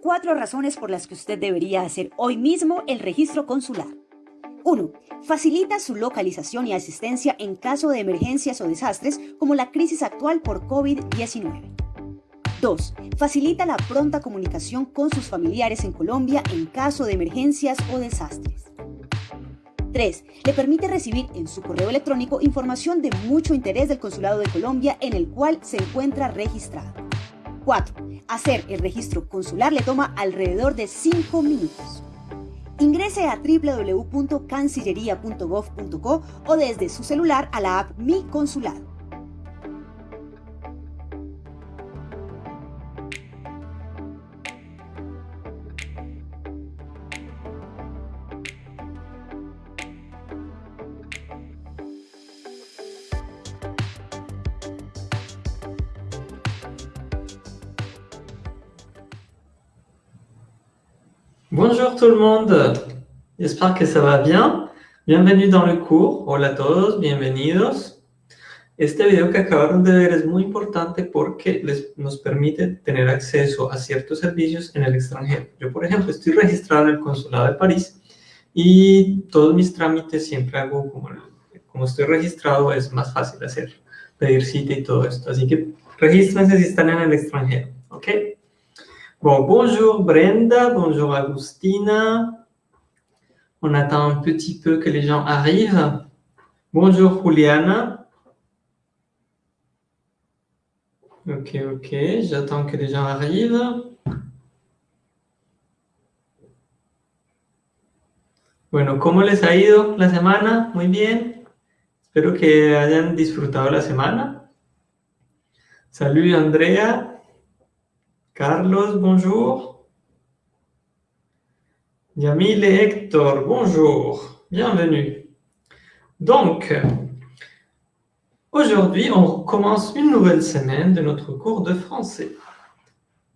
cuatro razones por las que usted debería hacer hoy mismo el registro consular. 1. Facilita su localización y asistencia en caso de emergencias o desastres como la crisis actual por COVID-19. 2. Facilita la pronta comunicación con sus familiares en Colombia en caso de emergencias o desastres. 3. Le permite recibir en su correo electrónico información de mucho interés del Consulado de Colombia en el cual se encuentra registrado. 4. Hacer el registro consular le toma alrededor de 5 minutos. Ingrese a www.cancillería.gov.co o desde su celular a la app Mi Consulado. Bonjour tout le monde, j'espère que ça va bien. Bienvenue dans le cours. Hola a todos, bienvenidos. Este video que acabaron de ver es muy importante porque les, nos permite tener acceso a ciertos servicios en el extranjero. Yo, por ejemplo, estoy registrado en el Consulado de París y todos mis trámites siempre hago como, como estoy registrado, es más fácil hacer, pedir cita y todo esto. Así que regístrense si están en el extranjero, ¿ok? Bon, bonjour Brenda, bonjour Agustina. On attend un petit peu que les gens arrivent. Bonjour Juliana. Ok, ok, j'attends que les gens arrivent. Bueno, ¿cómo les ha ido la semana? Muy bien. Espero que hayan disfrutado la semana. Salut Andrea. Carlos, bonjour. Yamil et Hector, bonjour. Bienvenue. Donc, aujourd'hui, on commence une nouvelle semaine de notre cours de français.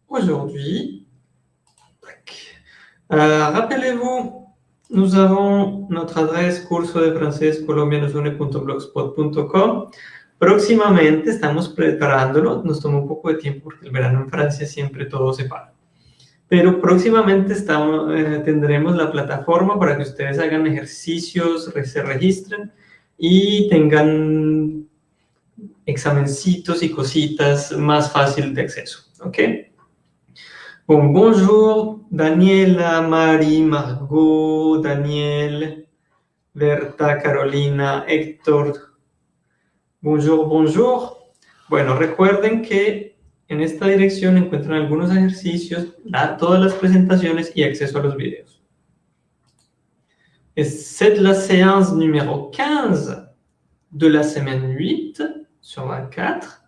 Aujourd'hui, euh, rappelez-vous, nous avons notre adresse curso de francés Próximamente estamos preparándolo, nos tomó un poco de tiempo porque el verano en Francia siempre todo se para. Pero próximamente eh, tendremos la plataforma para que ustedes hagan ejercicios, se registren y tengan examencitos y cositas más fácil de acceso. ¿Ok? Bon, bonjour, Daniela, Marie, Margot, Daniel, Berta, Carolina, Héctor, Bonjour, bonjour. Bueno, recuerden que en esta dirección encuentran algunos ejercicios, todas las presentaciones y acceso a los videos. C'est la séance numéro 15 de la semaine 8 sur 24.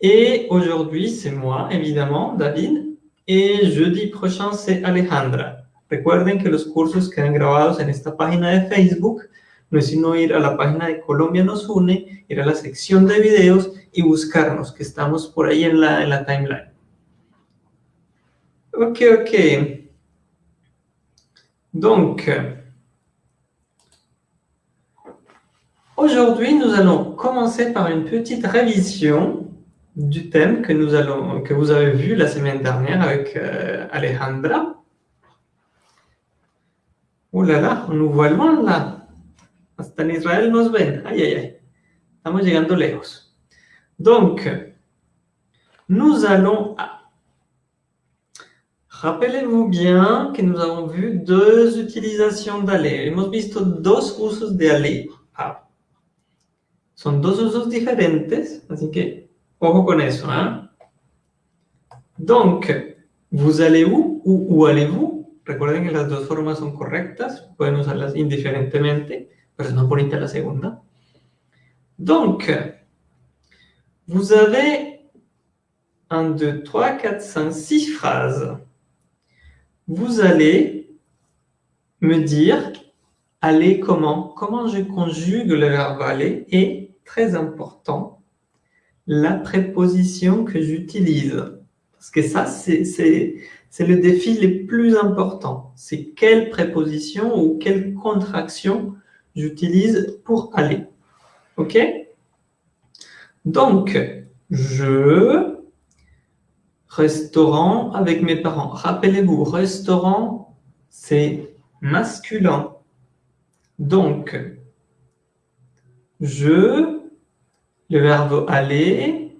Et aujourd'hui, c'est moi, évidemment, David. Et jeudi prochain, c'est Alejandra. Recuerden que los cursos quedan grabados en esta página de Facebook no es sino ir a la página de Colombia nos une, ir a la sección de videos y buscarnos, que estamos por ahí en la, en la timeline. Ok, ok. Donc, aujourd'hui, nous allons commencer par une petite révision du thème que, nous allons, que vous avez vu la semaine dernière avec euh, Alejandra. Oh là là, on nous voit loin là Hasta en Israel nos ven. Ay, ay, ay. Estamos llegando lejos. Donc, nous allons à... Rappelez-vous bien que nous avons vu deux utilisations d'aller. Hemos visto dos usos de aller. Ah. Son dos usos diferentes, así que ojo con eso. Hein? Donc, vous allez où ou où allez-vous? Recuerden que las dos formas son correctas, pueden usarlas indiferentemente. La segunda. Donc, vous avez 1, 2, 3, 4, 5, 6 phrases. Vous allez me dire aller comment Comment je conjugue le verbe aller Et, très important, la préposition que j'utilise. Parce que ça, c'est le défi le plus important. C'est quelle préposition ou quelle contraction j'utilise pour aller. OK? Donc, je Restaurant avec mes parents. Rappelez-vous, restaurant, c'est masculin. Donc, je, le verbe aller,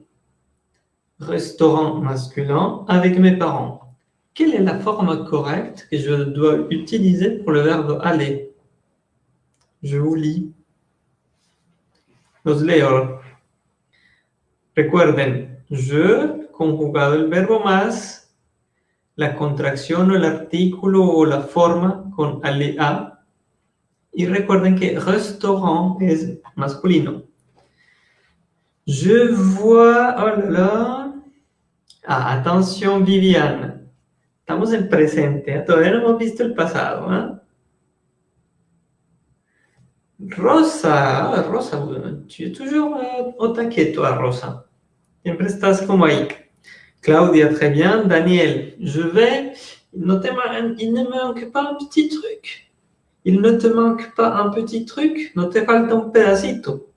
restaurant masculin avec mes parents. Quelle est la forme correcte que je dois utiliser pour le verbe aller? Je vous lis. Los leo. Recuerden, je, conjugado el verbo más, la contracción o el artículo o la forma con a, y recuerden que restaurant es masculino. Je vois, oh là là. Ah, atención Viviane. Estamos en presente, ¿eh? todavía no hemos visto el pasado. ¿eh? Rosa, Rosa, tu es toujours euh, au taquet, toi, Rosa. Siempre estás como ahí. Claudia, très bien. Daniel, je vais. Il ne, il ne manque pas un petit truc. Il ne te manque pas un petit truc, no te falta un pedacito.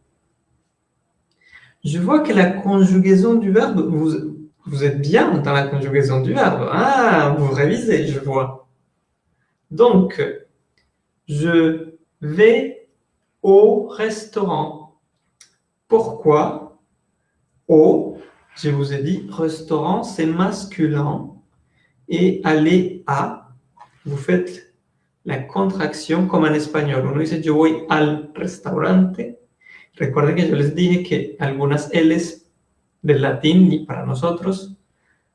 Je vois que la conjugaison du verbe, vous, vous êtes bien dans la conjugaison du verbe. Ah, vous révisez, je vois. Donc, je vais au restaurant. Pourquoi Au, je vous ai dit, restaurant, c'est masculin. Et aller à, vous faites la contracción como en español. Uno dice yo voy al restaurante. Recuerden que yo les dije que algunas L's del latín para nosotros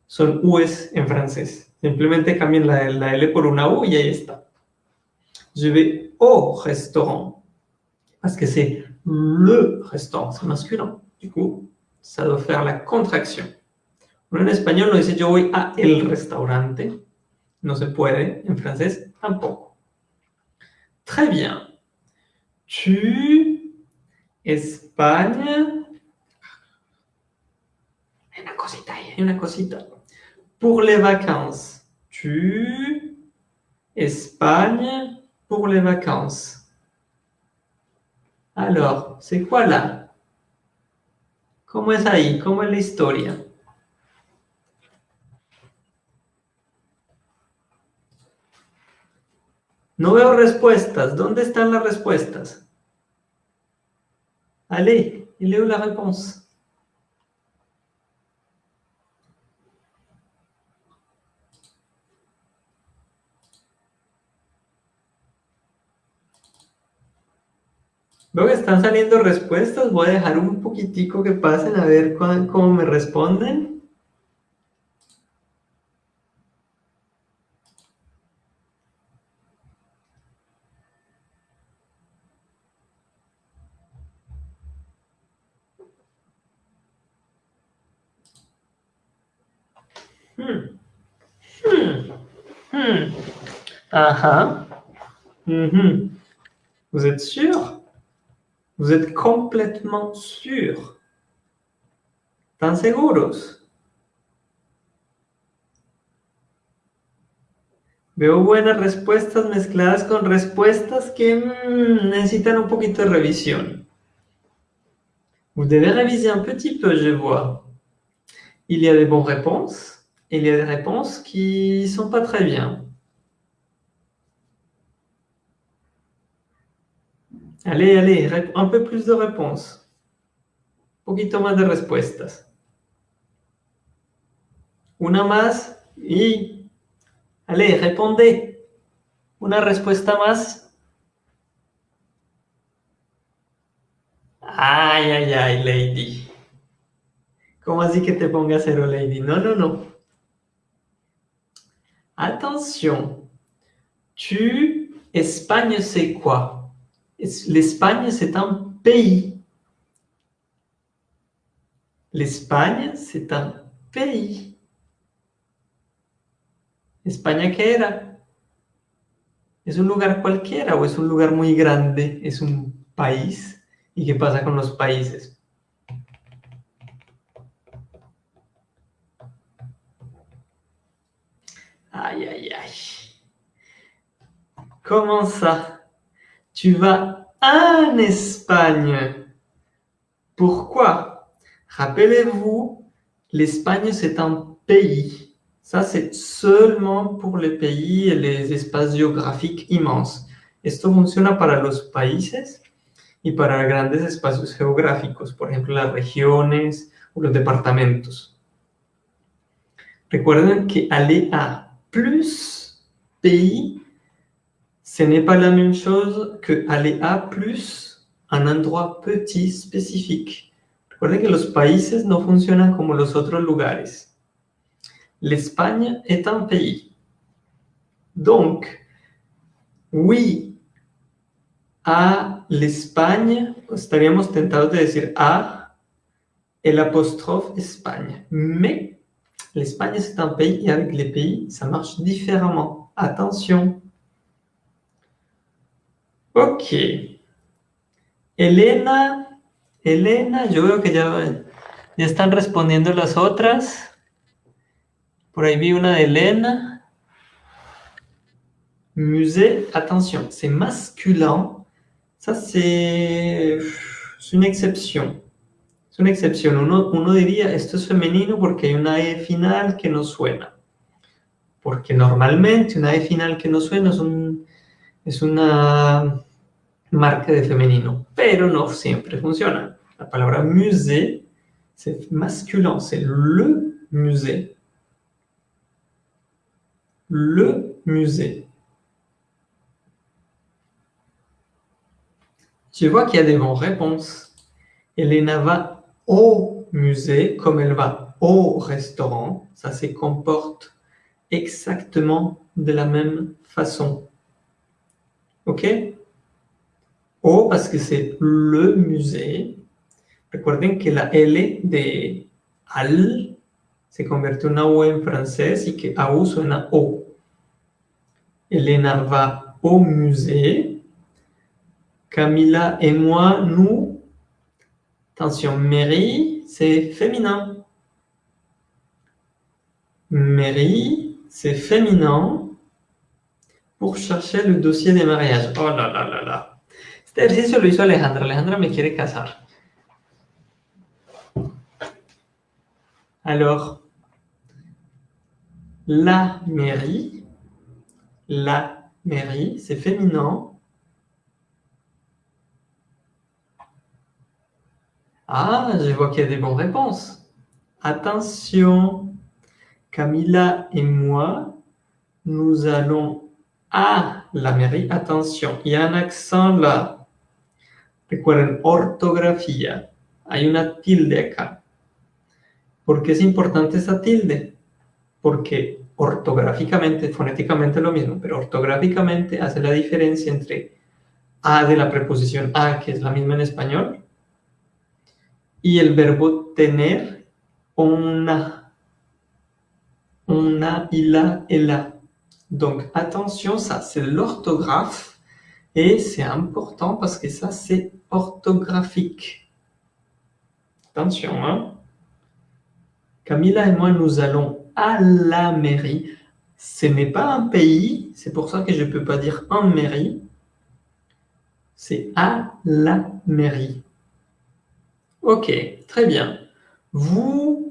son U's en francés. Simplemente cambien la, la L por una U y ahí está. Je vais au restaurant. Parce que c'est le restaurant, c'est masculin. Du coup, ça doit faire la contracción. Uno en español no dice yo voy a el restaurante. No se puede. En francés tampoco. Très bien. Tu, Espagne. Una cosita ahí, una cosita. Pour les vacances. Tu, Espagne, pour les vacances. Alors, c'est quoi là ¿Cómo es ahí? ¿Cómo es la historia? No veo respuestas. ¿Dónde están las respuestas? Allez, il est la réponse Veo que están saliendo respuestas. Voy a dejar un poquitico que pasen a ver cómo me responden. Hmm. Hmm. Hmm. Ah -hmm. Vous êtes sûr Vous êtes complètement sûr? ¿Están seguros? Veo buenas respuestas mezcladas con respuestas que mm, necesitan un poquito de revisión. Vous devez réviser un petit peu, je vois. Il y a des bonnes réponses il y a des réponses qui ne sont pas très bien. Allez, allez, un peu plus de réponses. Un poquito más de respuestas. Una más y... Allez, répondez. Una respuesta más. Ay, ay, ay, lady. ¿Cómo así que te ponga cero, lady? No, no, no. Attention, tu, Espagne, c'est quoi? L'Espagne, c'est un pays. L'Espagne, c'est un pays. España, ¿qué era? ¿Es un lugar cualquiera o es un lugar muy grande? ¿Es un país? ¿Y qué pasa con los países? Aïe, aïe, aïe. Comment ça Tu vas en Espagne. Pourquoi Rappelez-vous, L'Espagne, c'est un pays. Ça, c'est seulement pour les pays et les espaces immenses. Esto funciona para los países y para grandes espacios geográficos, por ejemplo, las regiones o los departamentos. Recuerden que aller à plus pays, ce n'est pas la même chose que aller à plus un endroit petit spécifique. Recuerden que los países no funcionan como los otros lugares. L'Espagne est un pays. Donc, oui, à l'Espagne, estaríamos tentados de decir a el apostrophe Espagne. Mais l'Espagne, c'est un pays et avec les pays, ça marche différemment. Attention. Ok. Elena, Elena, yo veo que ya, ya están respondiendo las otras. Por ahí vi una de Elena. Musée, attention, c'est masculin. Ça, c'est une exception. Es una excepción. Uno, uno diría, esto es femenino porque hay una E final que no suena. Porque normalmente una E final que no suena es, un, es una marca de femenino, pero no siempre funciona. La palabra musée, c'est masculin, c'est le musée. Le musée. Je vois qu'il y a des bonnes réponses. Elena va au musée comme elle va au restaurant. Ça se comporte exactement de la même façon. OK? O parce que c'est le musée. Recuerden que la L de al se convierte en O en francés y que AU suena O. Elena va au musée. Camila et moi, nous. Attention, Mary, c'est féminin. Mary, c'est féminin pour chercher le dossier des mariages. Oh là là là là. Este ejercicio lo hizo Alejandra. Alejandra me quiere casar. Alors, la mairie, la mairie, c'est féminin. Ah, je vois qu'il y a des bonnes réponses. Attention, Camilla et moi, nous allons à la mairie. Attention, il y a un accent là. Recuerden, ortografía. Hay una tilde acá. ¿Por qué es importante esa tilde? Porque ortográficamente, fonéticamente lo mismo, pero ortográficamente hace la diferencia entre a de la preposición a, que es la misma en español, y el verbo tener una, una y la et la. Donc attention, ça c'est l'orthographe et c'est important parce que ça c'est orthographique. Attention, hein. Camilla et moi, nous allons à la mairie. Ce n'est pas un pays, c'est pour ça que je ne peux pas dire en mairie. C'est à la mairie. Ok, très bien. Vous,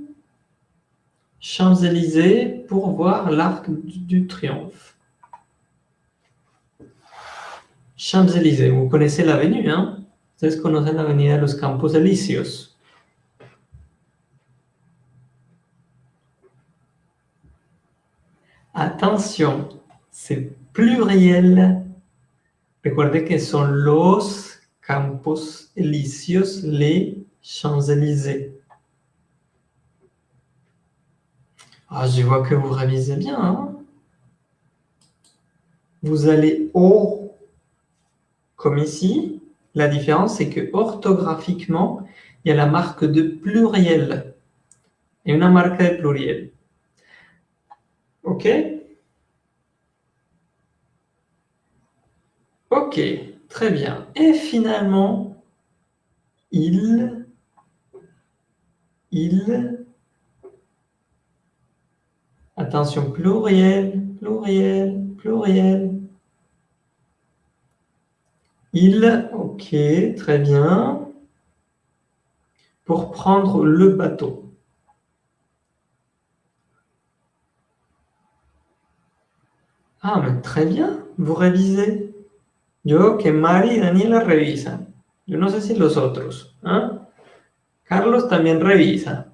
Champs-Élysées, pour voir l'arc du triomphe. Champs-Élysées, vous connaissez l'avenue, hein? Ustedes conocen l'avenue Los Campos Elíseos? Attention, c'est pluriel. Recuerde que son los Campos Elíseos, les Champs-Élysées. Ah, je vois que vous révisez bien. Hein. vous allez au, comme ici. La différence, c'est que orthographiquement, il y a la marque de pluriel et une marque de pluriel. OK? Ok, très bien. Et finalement, il, il, Attention, pluriel, pluriel, pluriel. Il, ok, très bien. Pour prendre le bateau. Ah, mais très bien, vous révisez. Je Yo que Mari y Daniela revisan. Yo no sé si los otros. ¿eh? Carlos también revisa.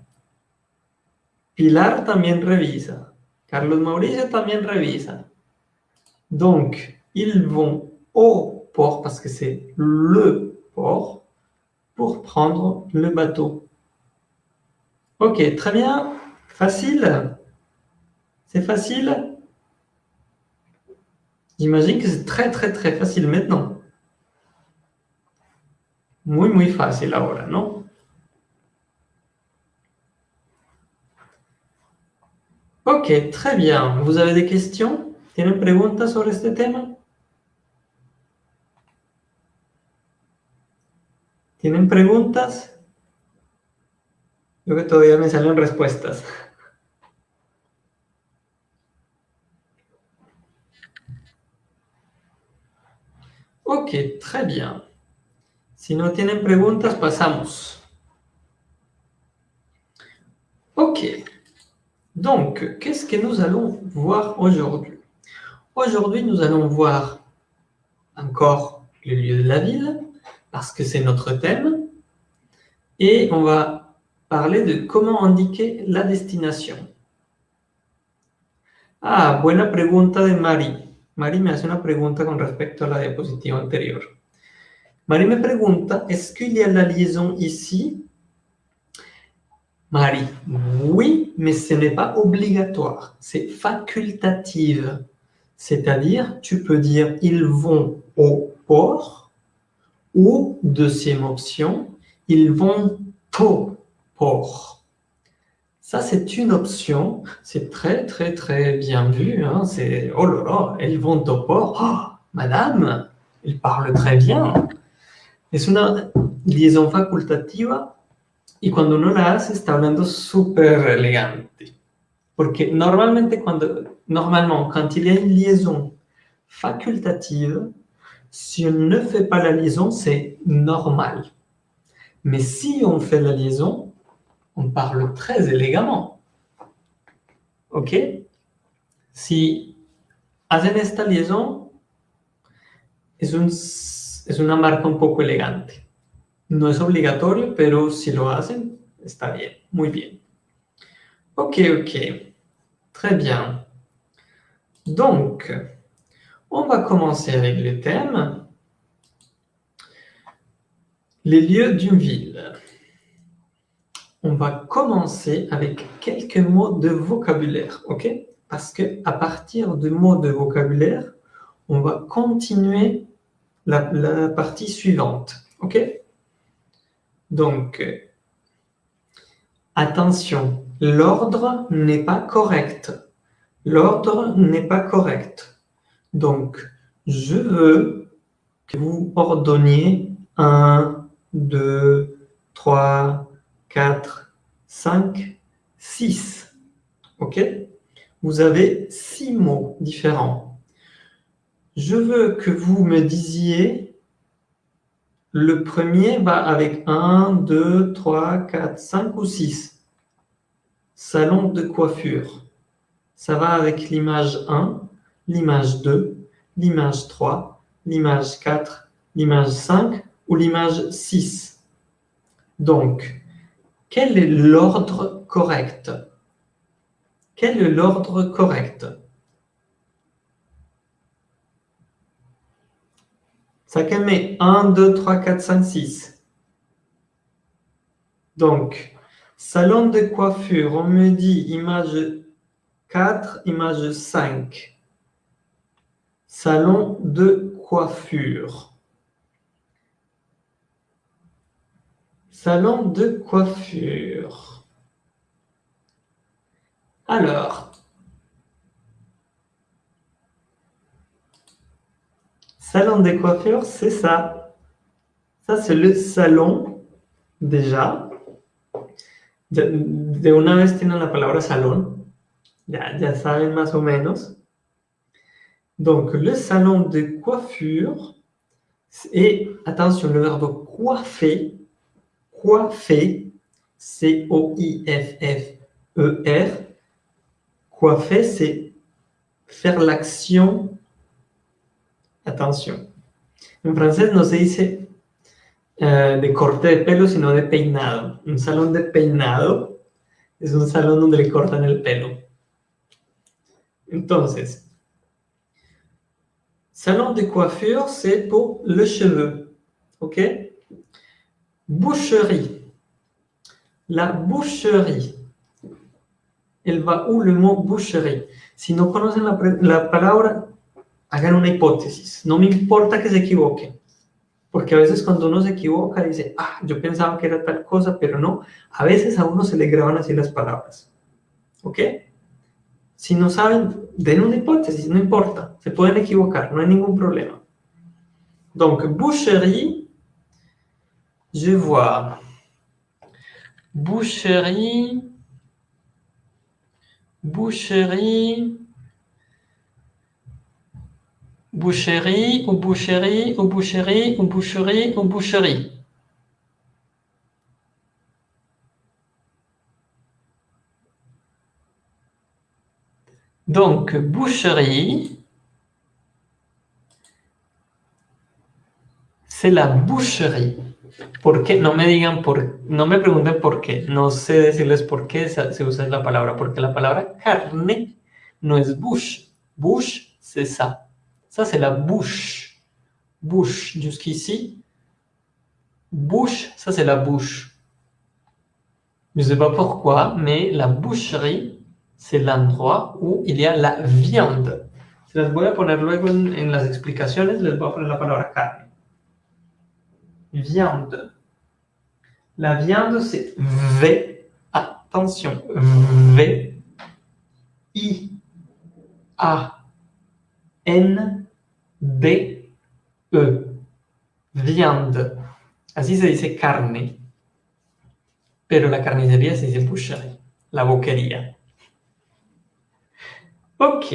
Pilar también revisa. Carlos Mauricio también revisa. Donc, ils vont au port, parce que c'est le port, pour prendre le bateau. Ok, très bien. Facile C'est facile J'imagine que c'est très, très, très facile maintenant. Muy, muy fácil ahora, ¿no? Ok, très bien. Vous avez des questions ¿Tienen preguntas sobre este tema? ¿Tienen preguntas? Yo que todavía me salen respuestas. Ok, très bien. Si no tienen preguntas, pasamos. Ok. Donc, qu'est-ce que nous allons voir aujourd'hui? Aujourd'hui, nous allons voir encore le lieu de la ville, parce que c'est notre thème, et on va parler de comment indiquer la destination. Ah, buena pregunta de Mari. Mari me hace una pregunta con respecto a la diapositiva anterior. Mari me pregunta, est-ce qu'il y a la liaison ici? Marie, oui, mais ce n'est pas obligatoire, c'est facultative. C'est-à-dire, tu peux dire « ils vont au port » ou, deuxième option, « ils vont au port ». Ça, c'est une option. C'est très, très, très bien vu. Hein. C'est « oh là là, ils vont au port oh, Madame, ils parlent très bien ». Es una liaison facultativa y cuando uno la hace está hablando súper elegante. Porque normalmente cuando, normalement, quand il y a une liaison facultative, si on ne fait pas la liaison, c'est normal. Mais si on fait la liaison, on parle très élégamment. ¿Ok? Si hacen esta liaison, es un es una marca un poco elegante. No es obligatorio, pero si lo hacen, está bien, muy bien. Ok, ok. Très bien. Donc, on va commencer avec le thème. Les lieux d'une ville. On va commencer avec quelques mots de vocabulaire, ok? Parce que à partir de mots de vocabulaire, on va continuer la, partie suivante. OK? Donc, attention, l'ordre n'est pas correct. L'ordre n'est pas correct. Donc, je veux que vous ordonniez 1, 2, 3, 4, 5, 6. OK? Vous avez six mots différents je veux que vous me disiez, le premier va avec 1, 2, 3, 4, 5 ou 6. Salon de coiffure. Ça va avec l'image 1, l'image 2, l'image 3, l'image 4, l'image 5 ou l'image 6. Donc, quel est l'ordre correct? Quel est l'ordre correct? Ça met 1, 2, 3, 4, 5, 6. Donc, salon de coiffure, on me dit image 4, image 5. Salon de coiffure. Salon de coiffure. Alors, Salon de coiffure, c'est ça. Ça, c'est le salon, déjà. De, una vez tienen la palabra salon. Ya, ya saben más o menos. Donc, le salon de coiffure. Et attention, le verbe coiffer. Coiffer. C-O-I-F-F-E-R. Coiffer, c'est faire l'action. Attention. En francés no se dice eh, de corte de pelo, sino de peinado. Un salón de peinado es un salón donde le cortan el pelo. Entonces, salon de coiffure, c'est pour le cheveu. ¿Ok? Boucherie. La boucherie. El va où le mot boucherie. Si no conocen la, la palabra, hagan una hipótesis. No me importa que se equivoquen. Porque a veces cuando uno se equivoca dice, ah, yo pensaba que era tal cosa, pero no. A veces a uno se le graban así las palabras. ¿Ok? Si no saben, den una hipótesis, no importa. Se pueden equivocar, no hay ningún problema. Donc, boucherie, je vois. Boucherie, boucherie, boucherie ou boucherie ou boucherie ou boucherie ou boucherie. Donc, boucherie, c'est la boucherie. ¿Por qué? No me digan por, no me pregunten por qué. No sé decirles por qué se usa la palabra. Porque la palabra carne no es bush. Bush, c'est ça. Ça, c'est la bouche. Bouche, jusqu'ici. Bouche, ça, c'est la bouche. Je ne sais pas pourquoi, mais la boucherie, c'est l'endroit où il y a la viande. Se las voy a poner luego en, en las explicaciones, les la palabra carne. Viande. La viande, c'est V. Attention. V. I. A. N. D. E. Viande. Así se dice carne. Pero la carnicería se dice boucherie. La boquería. Ok.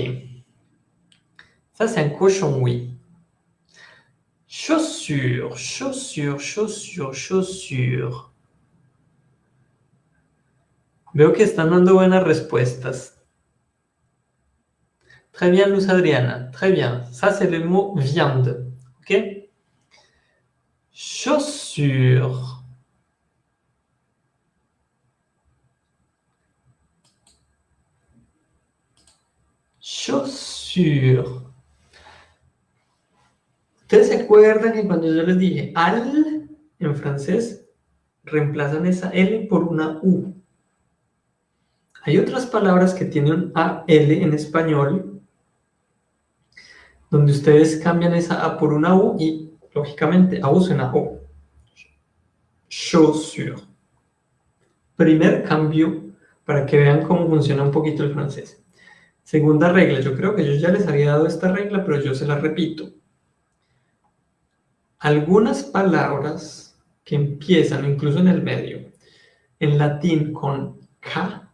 Ça, c'est un cochon, oui. Chaussures, chaussures, chaussures, chaussures. Veo que están dando buenas respuestas. Très bien, Luz Adriana. Très bien. Ça, c'est le mot viande. OK Chaussures. Chaussures. Ustedes se acuerdan que cuando yo les dije al en francés, reemplazan esa L por una U. Hay otras palabras que tienen AL en español, donde ustedes cambian esa A por una U y, lógicamente, A suena O. Chaussure. Primer cambio para que vean cómo funciona un poquito el francés. Segunda regla, yo creo que yo ya les había dado esta regla, pero yo se la repito. Algunas palabras que empiezan, incluso en el medio, en latín con K,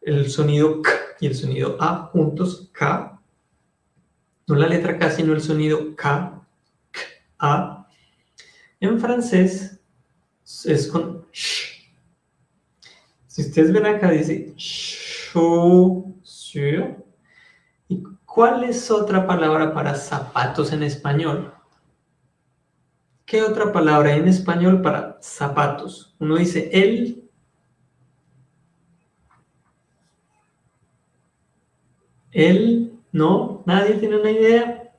el sonido K y el sonido A juntos, K, no la letra K, sino el sonido K, K, A. En francés es con sh. Si ustedes ven acá dice chaussure. ¿Y cuál es otra palabra para zapatos en español? ¿Qué otra palabra en español para zapatos? Uno dice el. El, no, nadie tiene una idea.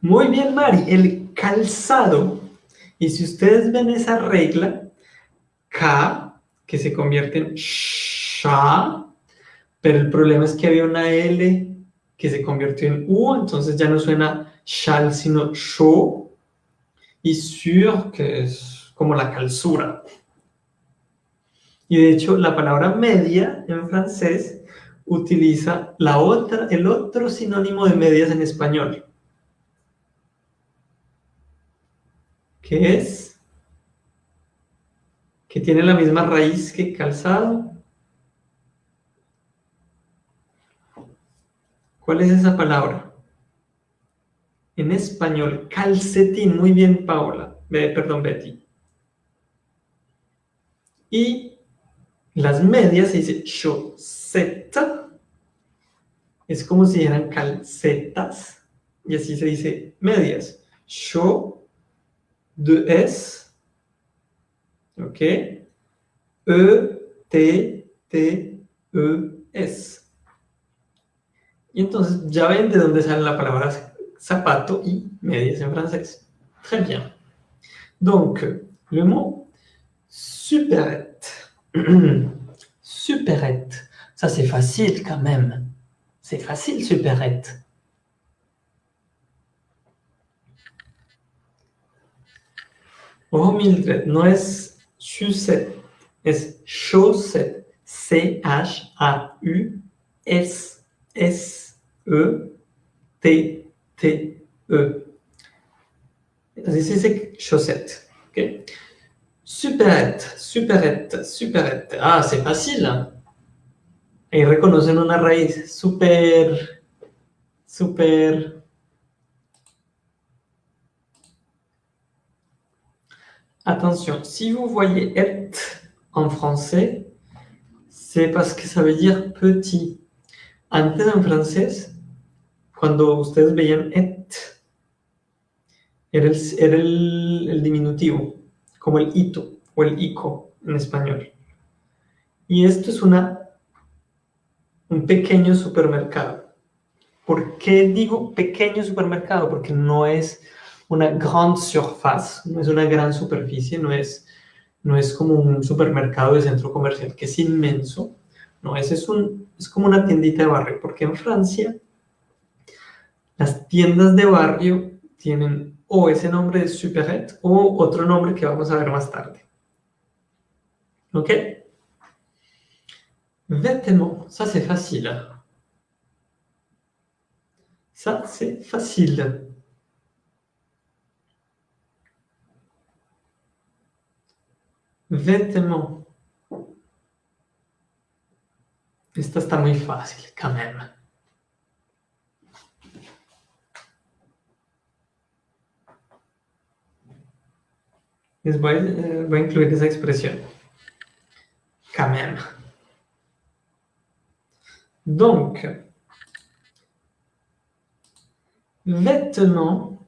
Muy bien, Mari, el calzado. Y si ustedes ven esa regla, K, que se convierte en SHA, pero el problema es que había una L que se convirtió en U, entonces ya no suena chal, sino chaud, y sur, que es como la calzura. Y de hecho, la palabra media en francés utiliza la otra, el otro sinónimo de medias en español. ¿Qué es? Que tiene la misma raíz que calzado. ¿Cuál es esa palabra? En español, calcetín. Muy bien, Paola. perdón, Betty. Y Las medias se dice chaussette. Es como si eran calcetas. Y así se dice medias. Chaud, de S. ¿Ok? E, T, T, E, S. Y entonces ya ven de dónde sale la palabra zapato y medias en francés. Très bien. Donc, le mot superette. superette. Ça, c'est facile quand même. C'est facile, superette. Oh, Mildred, no es chaussette, es chaussette. C-H-A-U-S-S-E-T-T-E. Así se dice chaussette. Okay? Superette, superette, superette. Ah, c'est facile. Ahí reconocen una raíz super, super... Attention, si vous voyez et en français, c'est parce que ça veut dire petit. Antes en francés, cuando ustedes veían et, era el, era como el hito o el ico en español. Y esto es una, un pequeño supermercado. ¿Por qué digo pequeño supermercado? Porque no es una grande surface, no es una gran superficie, no es, no es como un supermercado de centro comercial que es inmenso. No, ese es, un, es como una tiendita de barrio, porque en Francia las tiendas de barrio tienen o ese nombre de superette o otro nombre que vamos a ver más tarde. ¿Ok? Vêtements, ça c'est facile. Ça c'est facile. Vêtements. Esta está muy fácil, quand même. Les voy, eh, voy a incluir esa expresión. Quand. Donc, vêtements.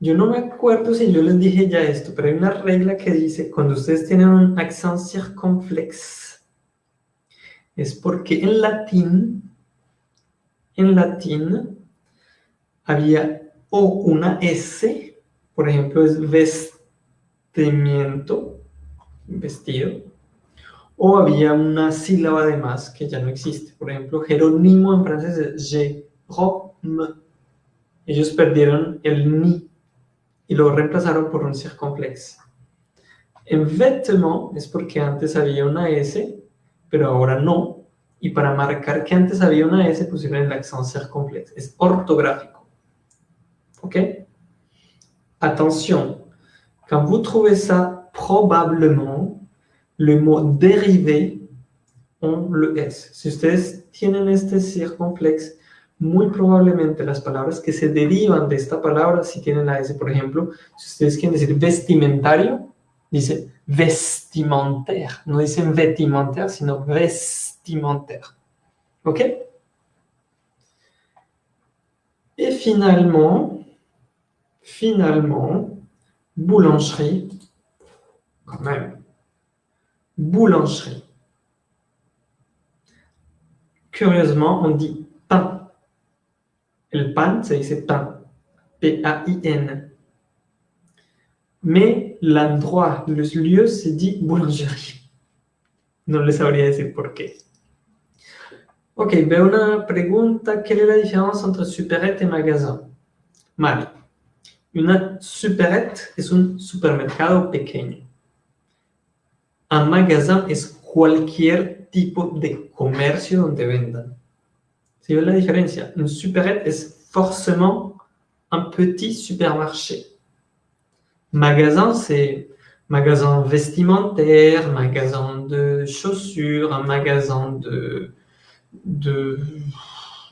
Yo no me acuerdo si yo les dije ya esto, pero hay una regla que dice, cuando ustedes tienen un accent circonflexe, es porque en latín, en latín, había o una S, por ejemplo, es vestimiento, vestido, o había una sílaba de más que ya no existe. Por ejemplo, Jerónimo en francés es Jérôme. Ellos perdieron el ni y lo reemplazaron por un circonflexe. En vêtement es porque antes había una S, pero ahora no. Y para marcar que antes había una S pusieron el accent circonflexe. Es ortográfico. ¿Ok? Attention, quand vous trouvez ça, probablement, le mot dérivé ont le S. Si ustedes tienen este circonflexe, muy probablemente las palabras que se derivan de esta palabra si tienen la S. Por ejemplo, si ustedes quieren decir vestimentario, dice vestimentaire. No dicen vestimentaire, sino vestimentaire. ¿Ok? Et finalement, finalement, boulangerie, quand même, boulangerie. Curieusement, on dit pain. Pan se dice pain, P-A-I-N. Mais l'endroit, le lieu se dit boulangerie. No les sabría decir por qué. Ok, veo una pregunta. Quelle est la différence entre supérette et magasin? Mal. Una supérette es un supermercado pequeño. Un magasin es cualquier tipo de comercio donde vendan. ¿Sí ven la diferencia? Un supérette es forcément un petit supermarché. Magasin, c'est magasin vestimentaire, magasin de chaussures, un magasin de, de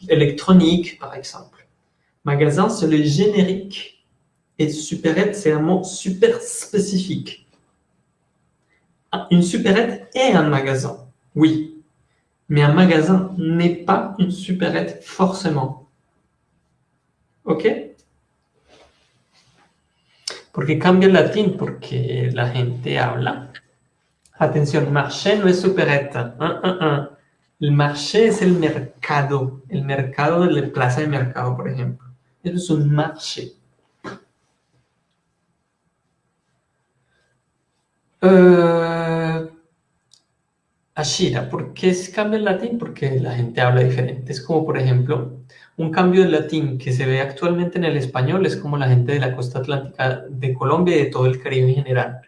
électronique, par exemple. Magasin, c'est le générique. Et supérette, c'est un mot super spécifique. Une supérette est un magasin, oui. Mais un magasin n'est pas une supérette forcément. ¿Ok? Porque cambia el latín, porque la gente habla. Atención, marché no es supereta. Uh, uh, uh. El marché es el mercado, el mercado de la plaza de mercado, por ejemplo. Eso es un marché. Uh, Ashira, ¿por qué se cambia el latín? Porque la gente habla diferente. Es como, por ejemplo, un cambio de latín que se ve actualmente en el español es como la gente de la costa atlántica de Colombia y de todo el Caribe en general,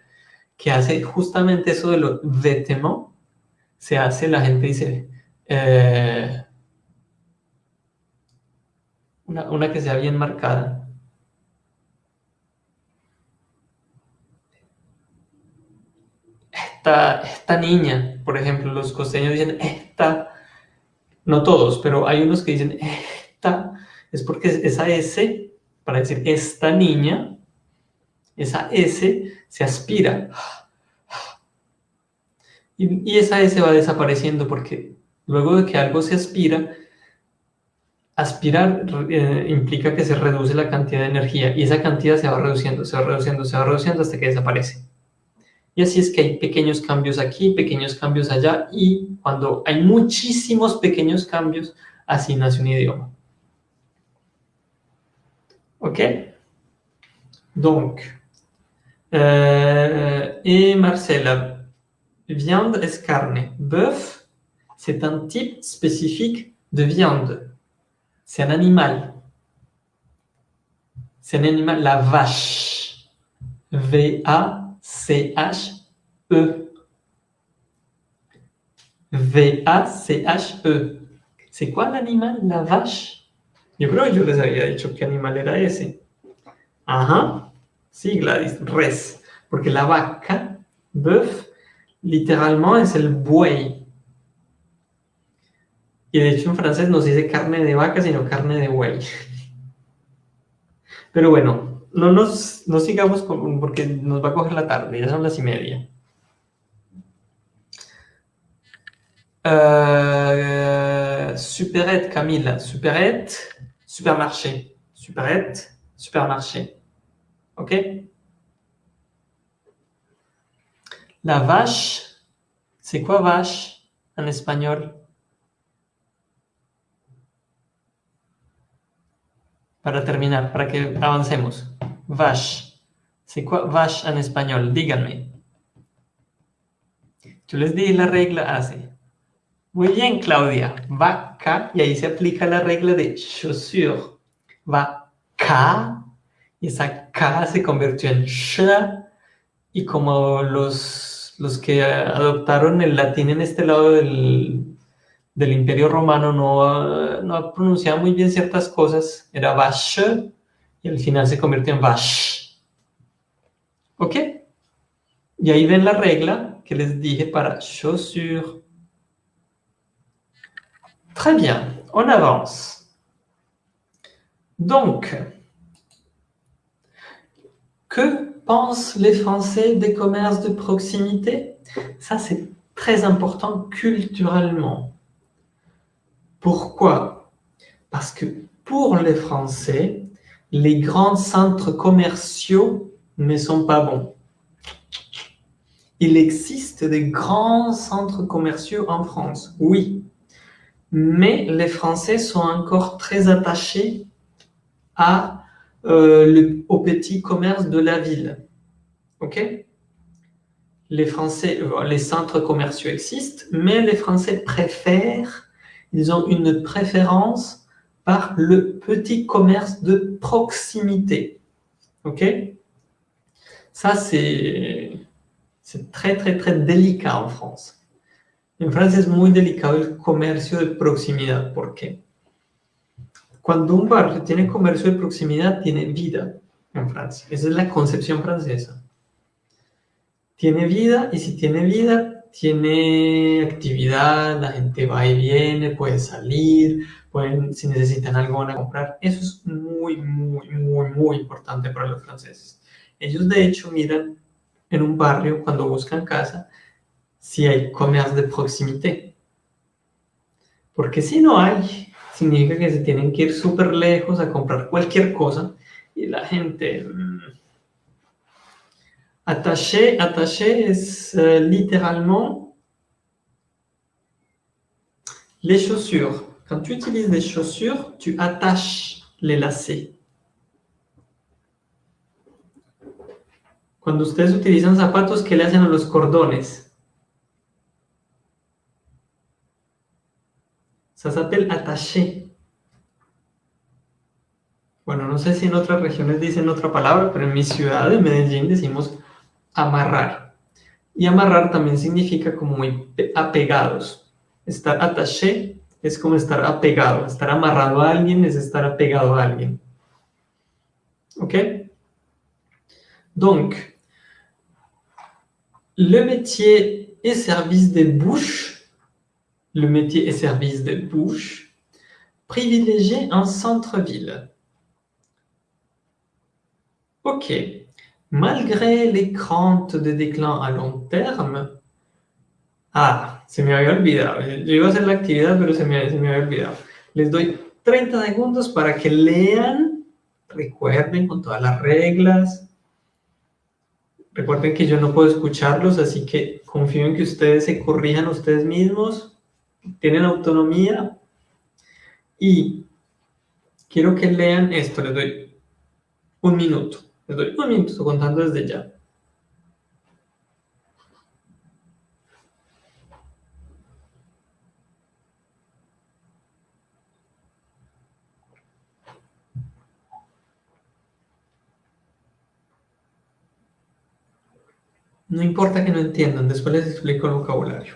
que hace justamente eso de lo vêtements, se hace, la gente dice, eh, una, una que sea bien marcada. Esta, esta niña, por ejemplo, los costeños dicen esta, no todos, pero hay unos que dicen es porque esa S, para decir esta niña, esa S se aspira. Y, esa S va desapareciendo porque luego de que algo se aspira, aspirar eh, implica que se reduce la cantidad de energía y esa cantidad se va reduciendo, se va reduciendo, se va reduciendo hasta que desaparece. Y así es que hay pequeños cambios aquí, pequeños cambios allá y cuando hay muchísimos pequeños cambios, así nace un idioma. OK Donc, euh, et Marcella, viande est carne. Bœuf, c'est un type spécifique de viande. C'est un animal. C'est un animal, la vache. V-A-C-H-E. V-A-C-H-E. C'est quoi l'animal, la vache Yo creo que yo les había dicho qué animal era ese. Ajá. Sí, Gladys, res. Porque la vaca, bœuf, literalmente es el buey. Y de hecho en francés no se dice carne de vaca, sino carne de buey. Pero bueno, no nos no sigamos porque nos va a coger la tarde, ya son las y media. Uh, superette, Camille. Superette, supermarché. Superette, supermarché. OK La vache, c'est quoi vache en espagnol Para terminar, para que avancemos. C'est quoi vache en espagnol Díganme. Yo les di la regla así. Muy bien, Claudia. Vaca, y ahí se aplica la regla de chaussure. Vaca, y esa K se convirtió en sh, y como los, los que adoptaron el latín en este lado del, del Imperio Romano no, no pronunciaban muy bien ciertas cosas, era vache, y al final se convirtió en vache. ¿Ok? Y ahí ven la regla que les dije para chaussure. Très bien, on avance. Donc, que pensent les Français des commerces de proximité? Ça, c'est très important culturellement. Pourquoi? Parce que pour les Français, les grands centres commerciaux ne sont pas bons. Il existe des grands centres commerciaux en France, oui, mais les Français sont encore très attachés à, euh, le, au petit commerce de la ville. Ok? Les Français, euh, les centres commerciaux existent, mais les Français préfèrent, ils ont une préférence par le petit commerce de proximité. Ok Ça, c'est très, très, très délicat en France. En Francia es muy delicado el comercio de proximidad. ¿Por qué? Cuando un barrio tiene comercio de proximidad, tiene vida en Francia. Esa es la concepción francesa. Tiene vida y si tiene vida, tiene actividad, la gente va y viene, puede salir, pueden, si necesitan algo van a comprar. Eso es muy, muy, muy, muy importante para los franceses. Ellos de hecho miran en un barrio cuando buscan casa si hay commerce de proximité. Porque si no hay, significa que se tienen que ir súper lejos a comprar cualquier cosa y la gente... Mmm, attaché, attaché es uh, littéralement les chaussures. Quand tu utilises des chaussures, tu attaches les lacets. Cuando ustedes utilizan zapatos, ¿qué le hacen a los cordones? Ça s'appelle attaché. Bueno, no sé si en otras regiones dicen otra palabra, pero en mi ciudad de Medellín decimos amarrar. Y amarrar también significa como muy apegados. Estar attaché es como estar apegado. Estar amarrado a alguien es estar apegado a alguien. ¿Ok? Donc, le métier et service des bouches le métier et service de bouche, privilégier un centre-ville. Ok, malgré les craintes de déclin à long terme, ah, se me había olvidado, yo iba a hacer la actividad, pero se me, se me había olvidado. Les doy 30 segundos para que lean, recuerden con todas las reglas, Recuerden que yo no puedo escucharlos, así que confío en que ustedes se corrijan ustedes mismos. Tienen autonomía. Y quiero que lean esto, les doy un minuto, les doy un minuto contando desde ya. No importa que no entiendan, después les explico el vocabulario.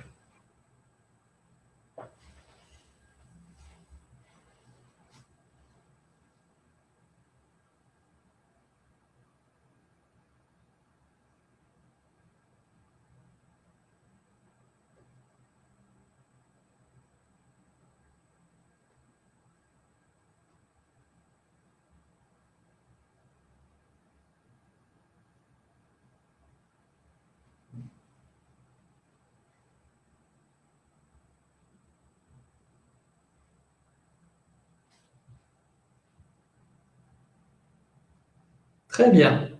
Très bien.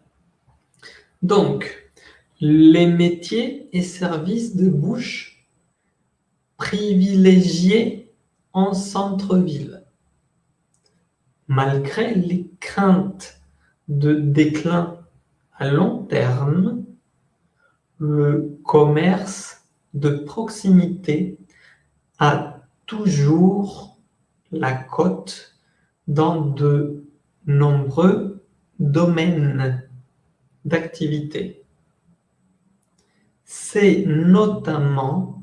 Donc, les métiers et services de bouche privilégiés en centre-ville. Malgré les craintes de déclin à long terme, le commerce de proximité a toujours la cote dans de nombreux domaine d'activité. C'est notamment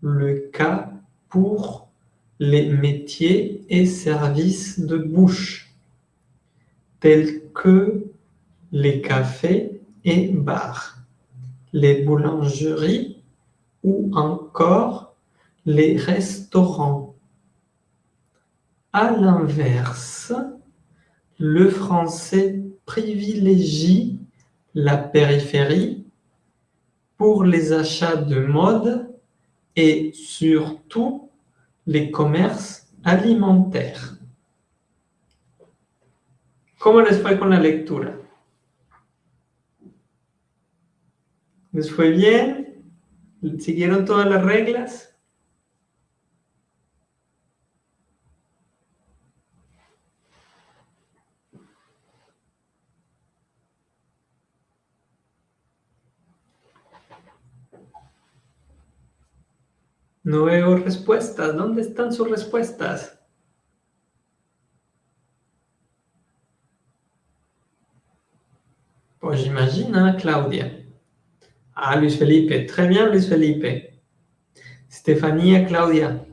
le cas pour les métiers et services de bouche, tels que les cafés et bars, les boulangeries ou encore les restaurants. À l'inverse, le français privilégie la périphérie pour les achats de mode et surtout les commerces alimentaires. ¿Cómo les fue con la lectura? ¿Les fue bien? ¿Siguieron todas las reglas? No veo respuestas. ¿Dónde están sus respuestas? Pues imagina, Claudia. Ah, Luis Felipe. Très bien, Luis Felipe. Estefanía, Claudia.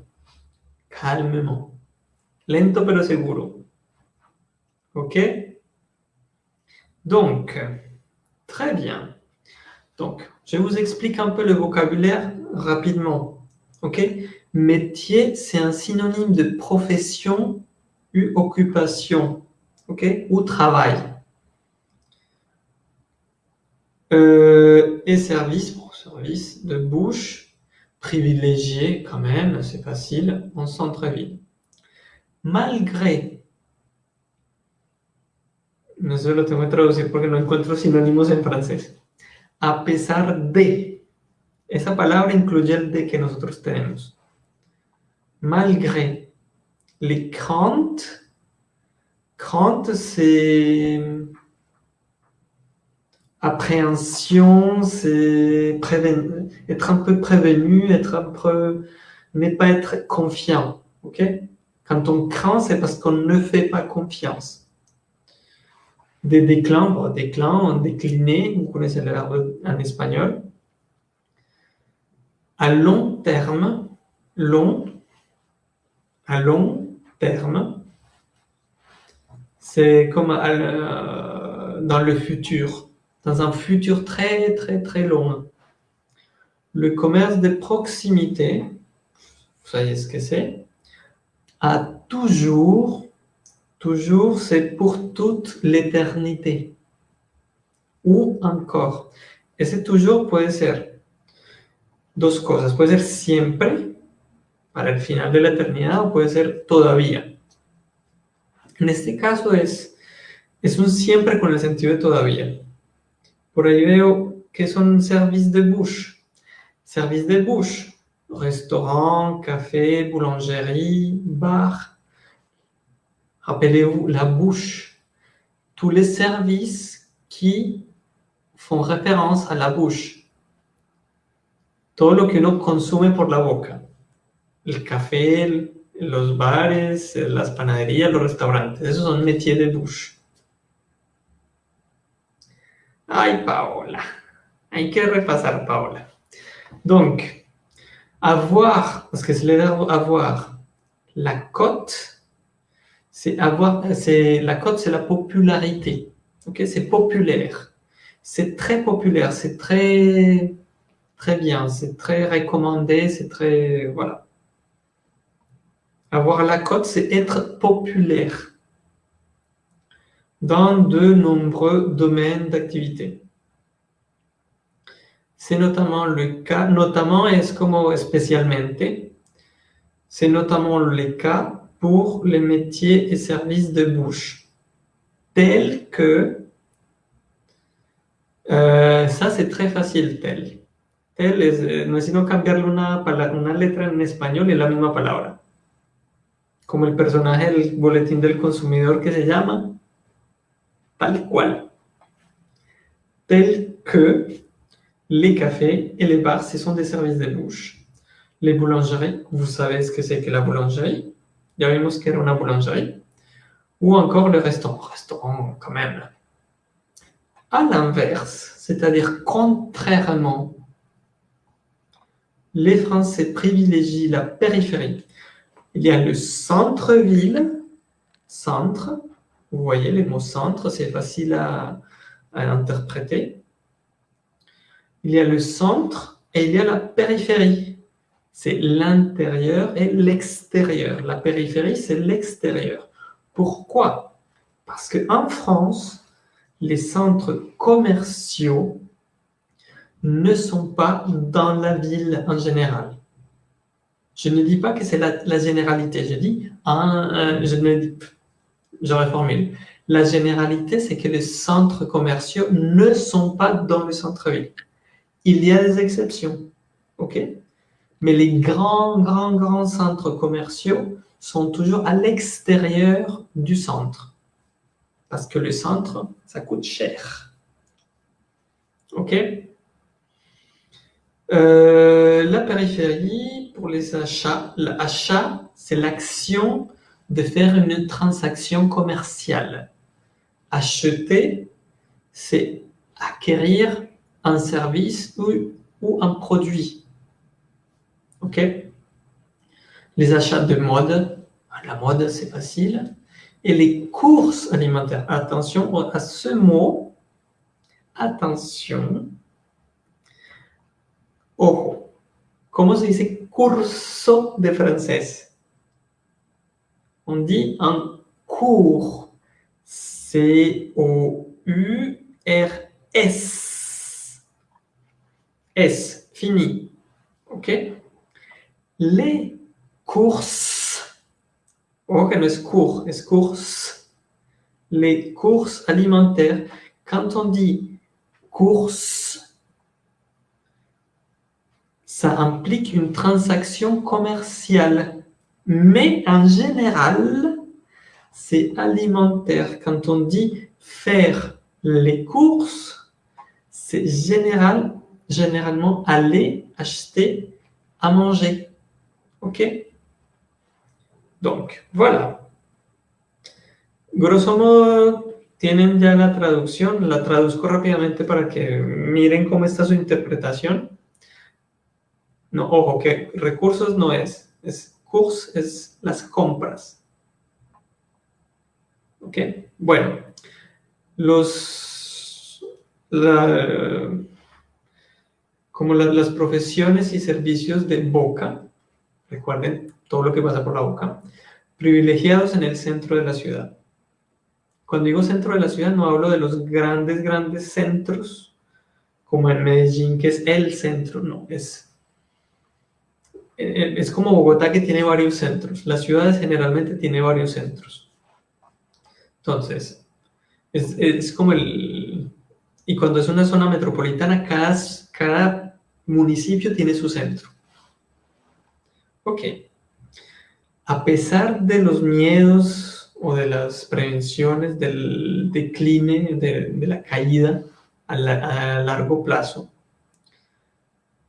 Calmement. Lento pero seguro. OK Donc, très bien. Donc, je vous explique un peu le vocabulaire rapidement. Ok Métier, c'est un synonyme de profession ou occupation, ok Ou travail. Euh, et service, pour service de bouche, privilégié quand même, c'est facile, en centre-ville. Malgré. No sé lo tengo que traducir porque no encuentro sinónimos en francés. A pesar de. Esa palabra incluye el de que nosotros tenemos. Malgré. Les craintes. Crainte, c'est appréhension, c'est être un peu prévenu, être un peu, ne pas être confiant. Ok? Quand on craint, c'est parce qu'on ne fait pas confiance. Des déclins, bon, déclin, décliner, vous connaissez le verbe en espagnol. À long terme, long, à long terme, c'est comme dans le futur dans un futur très très très loin. Le commerce de proximité, vous savez ce que c'est, a toujours, toujours, c'est pour toute l'éternité. Ou encore. Ese toujours puede ser dos cosas. Puede ser siempre, para el final de la eternidad, o puede ser todavía. En este caso es, un siempre con el sentido de todavía. Por ahí veo que son services de bouche. Services de bouche. Restaurant, café, boulangerie, bar. Rappelez-vous, la bouche. Tous les services qui font référence à la bouche. Todo lo que uno consume por la boca. El café, los bares, las panaderías, los restaurantes. Esos son métiers de bouche. Ay, Paola. Hay que repasar, Paola. Donc, avoir, parce que c'est le avoir, la cote, c'est avoir, c'est la cote, c'est la popularité. Ok, c'est populaire. C'est très populaire, c'est très, très bien, c'est très recommandé, c'est très, voilà. Avoir la cote, c'est être populaire dans de nombreux domaines d'activité. C'est notamment le cas, notamment es como especialmente, c'est notamment le cas pour les métiers et services de bouche, tels que, euh, ça c'est très facile, tel. Tel es, no es sino cambiarle una, una en español y la misma palabra. Como el personaje del boletín del consumidor que se llama tal cual. Tel que les cafés et les bars, ce sont des services de bouche. Les boulangeries, vous savez ce que c'est que la boulangerie? Ya vimos que era una boulangerie. Ou encore le restaurant. Restaurant, quand même. À l'inverse, c'est-à-dire contrairement, les Français privilégient la périphérie. Il y a le centre-ville, centre, vous voyez, les mots centre, c'est facile à, interpréter. Il y a le centre et il y a la périphérie. C'est l'intérieur et l'extérieur. La périphérie, c'est l'extérieur. Pourquoi? Parce qu'en France, les centres commerciaux ne sont pas dans la ville en général. Je ne dis pas que c'est la, généralité, je dis, je ne je. La généralité, c'est que les centres commerciaux ne sont pas dans le centre-ville. Il y a des exceptions, ok? Mais les grands, grands, grands centres commerciaux sont toujours à l'extérieur du centre. Parce que le centre, ça coûte cher. Ok? Euh, La périphérie, pour les achats, l'achat, c'est l'action de faire une transaction commerciale. Acheter, c'est acquérir un service ou, ou un produit. OK? Les achats de mode, la mode c'est facile. Et les courses alimentaires, attention à ce mot, attention. Ojo, comment se dit curso de français on dit un cours. C-O-U-R-S. S, fini. ¿Ok? Les courses. Ojo que no es cours, es courses. Les courses alimentaires. Quand on dit courses, ça implique une transaction commerciale. Mais en général, c'est alimentaire. Quand on dit faire les courses, c'est général, généralement aller acheter à manger. ¿Ok? Donc, voilà. Grosso modo, tienen ya la traducción. La traduzco rápidamente para que miren cómo está su interpretación. No, ojo, que recursos no es. Es course, es las compras. ¿Ok? Bueno, los... como las profesiones y servicios de boca, recuerden todo lo que pasa por la boca, privilegiados en el centro de la ciudad. Cuando digo centro de la ciudad no hablo de los grandes, grandes centros, como en Medellín, que es el centro, no, es, es como Bogotá que tiene varios centros. Las ciudades generalmente tienen varios centros. Entonces, es, es como el... Y cuando es una zona metropolitana, cada, cada municipio tiene su centro. Ok. A pesar de los miedos o de las prevenciones del decline, de, la caída a, largo plazo,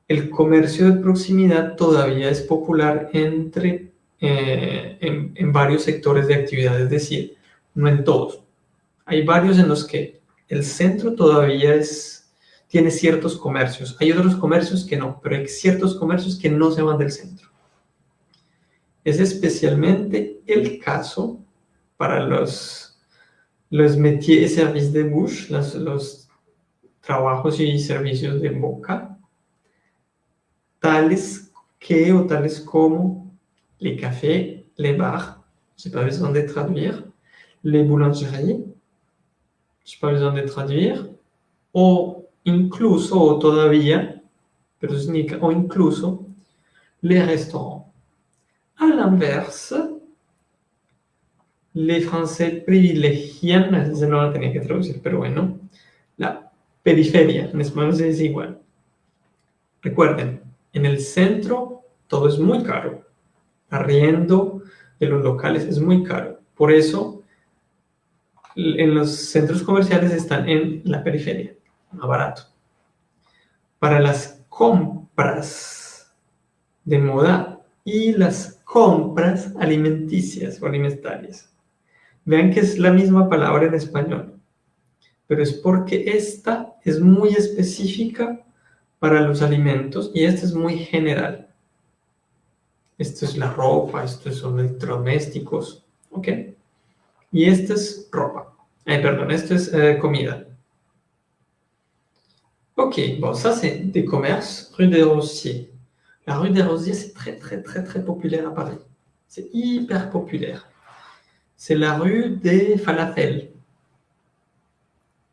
el comercio de proximidad todavía es popular entre, eh, en, varios sectores de actividad, es decir, no en todos. Hay varios en los que el centro todavía es, tiene ciertos comercios. Hay otros comercios que no, pero hay ciertos comercios que no se van del centro. Es especialmente el caso para los, los métiers de bouche, los trabajos y servicios de boca, tales que o tales como les cafés, les bars, j'ai pas besoin de traduire, les boulangeries, j'ai pas besoin de traduire, o incluso, o todavía, pero significa o incluso, les restaurants. A l'inverse, les Français privilegian, ese no lo tenía que traducir, pero bueno, la periferia, en español se dice igual. Recuerden, en el centro todo es muy caro. Arriendo de los locales es muy caro. Por eso, en los centros comerciales están en la periferia, más barato. Para las compras de moda y las compras alimenticias o alimentarias. Vean que es la misma palabra en español, pero es porque esta es muy específica para los alimentos y esta es muy general. Esto es la ropa, esto son electrodomésticos, ¿ok? Y esta es ropa. Eh, perdón, esto es eh, comida. Ok, bon, ça c'est des commerces rue des Rossiers. La rue des Rosiers, c'est très, très, très, très populaire à Paris. C'est hyper populaire. C'est la rue des falafels.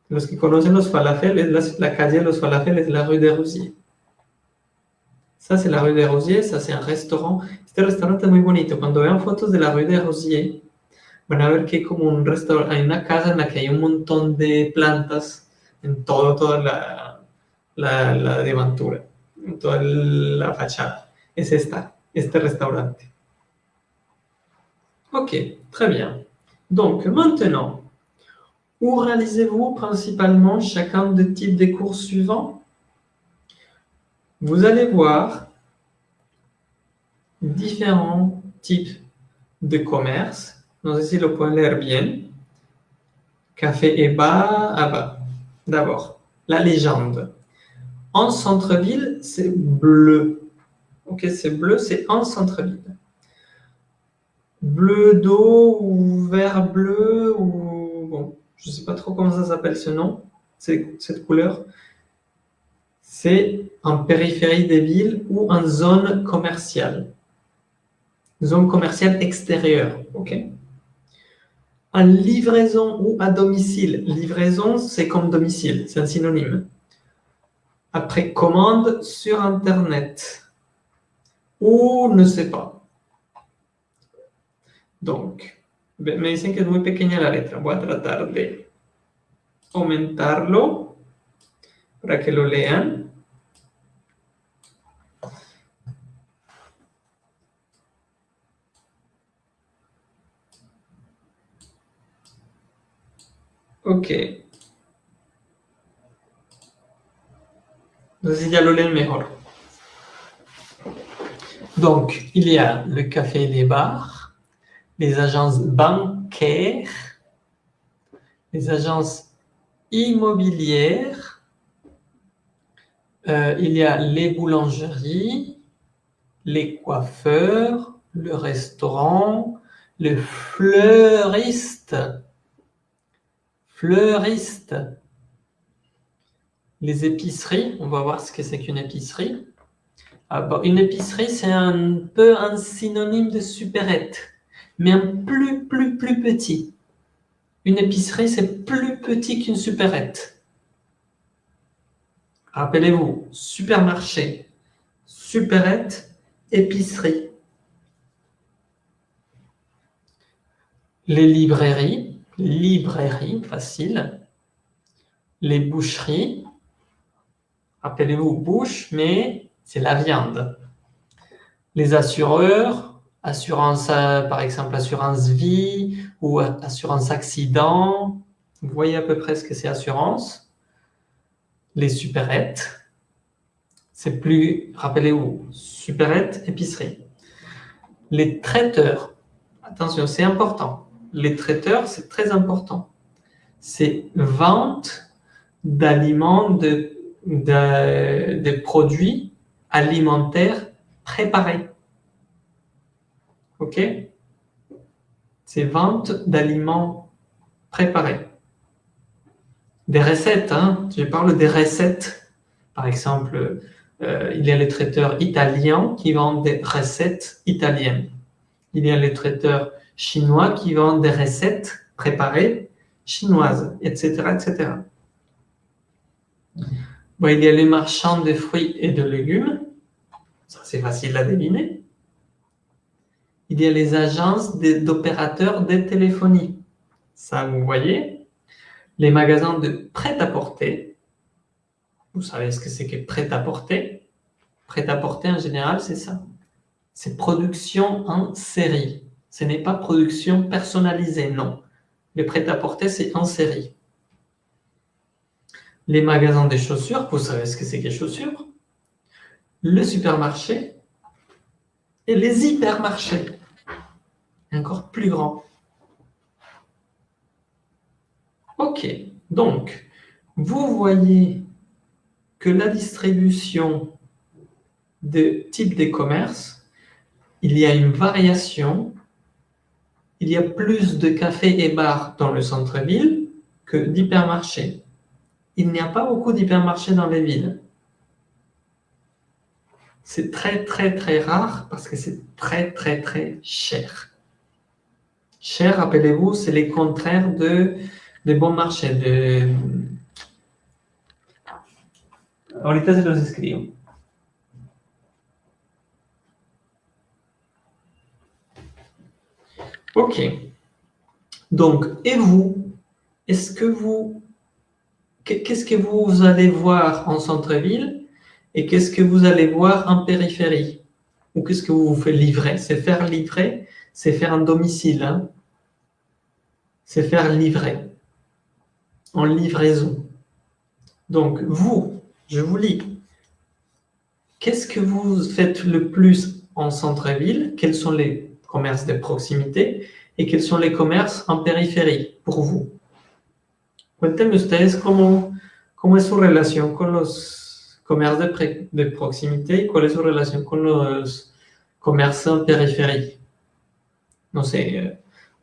Los que conocen los falafels, la, la calle de los falafels es la rue des Rosiers. Ça, c'est la rue des Rosiers, ça, c'est un restaurant. Este restaurante es muy bonito. Cuando vean fotos de la rue des Rosiers, van a ver que hay como un restaurante, hay una casa en la que hay un montón de plantas en todo, toda la, la, la devantura toda la fachada. Es esta, este restaurante. Ok, très bien. Donc, maintenant, où réalisez-vous principalement chacun des types de cours suivants? Vous allez voir différents types de commerce. No sé si lo pueden leer bien. Café et bar, ah bah, d'abord, la légende. En centre-ville, c'est bleu. Ok, c'est bleu, c'est en centre-ville. Bleu d'eau ou vert bleu ou... je ne sais pas trop comment ça s'appelle ce nom, cette couleur. C'est en périphérie des villes ou en zone commerciale. Zone commerciale extérieure, ok En livraison ou à domicile. Livraison, c'est comme domicile, c'est un synonyme. Après, commande sur Internet. Ou ne sais pas. Donc, me dicen que es muy pequeña la letra. Voy a tratar de aumentarlo para que lo lean. Ok. Entonces ya lo leen mejor. Donc, il y a le café les bars, les agences bancaires, les agences immobilières, euh, il y a les boulangeries, les coiffeurs, le restaurant, le fleuriste, fleuriste, les épiceries, on va voir ce que c'est qu'une épicerie. Ah, une épicerie, c'est un peu un synonyme de supérette, mais un plus, plus, plus petit. Une épicerie, c'est plus petit qu'une supérette. Rappelez-vous, supermarché, supérette, épicerie. Les librairies, librairie, facile. Les boucheries, Rappelez-vous, bouche, mais c'est la viande. Les assureurs, assurance, euh, par exemple, assurance vie ou assurance accident. Vous voyez à peu près ce que c'est assurance. Les supérettes. C'est plus, rappelez-vous, supérette, épicerie. Les traiteurs. Attention, c'est important. Les traiteurs, c'est très important. C'est vente d'aliments de des produits alimentaires préparés. OK? C'est vente d'aliments préparés. Des recettes, hein je parle des recettes. Par exemple, euh, il y a les traiteurs italiens qui vendent des recettes italiennes. Il y a les traiteurs chinois qui vendent des recettes préparées chinoises, etc. etc il y a les marchands de fruits et de légumes. Ça, c'est facile à deviner. Il y a les agences d'opérateurs de téléphonie. Ça, vous voyez? Les magasins de prêt-à-porter. Vous savez ce que c'est que prêt-à-porter? Prêt-à-porter, en général, c'est ça. C'est production en série. Ce n'est pas production personnalisée, non. Le prêt-à-porter, c'est en série les magasins des chaussures, vous savez ce que c'est que les chaussures, le supermarché et les hypermarchés, encore plus grand. Ok, donc, vous voyez que la distribution de type des commerces, il y a une variation, il y a plus de cafés et bars dans le centre-ville que d'hypermarchés il n'y a pas beaucoup d'hypermarchés dans les villes. C'est très, très, très rare parce que c'est très, très, très cher. Cher, rappelez-vous, c'est les contraires de, des bons marchés. De... Ahorita se los escribo. Ok. Donc, et vous, est-ce que vous qu'est-ce que vous allez voir en centre-ville et qu'est-ce que vous allez voir en périphérie? Ou qu'est-ce que vous vous faites livrer? C'est faire livrer, c'est faire un domicile. Hein. c'est faire livrer, en livraison. Donc, vous, je vous lis, qu'est-ce que vous faites le plus en centre-ville? Quels sont les commerces de proximité? Et quels sont les commerces en périphérie pour vous? Cuéntenme ustedes cómo, cómo es su relación con los comercios de, de proximité y cuál es su relación con los comercios en périphérie. No sé, euh,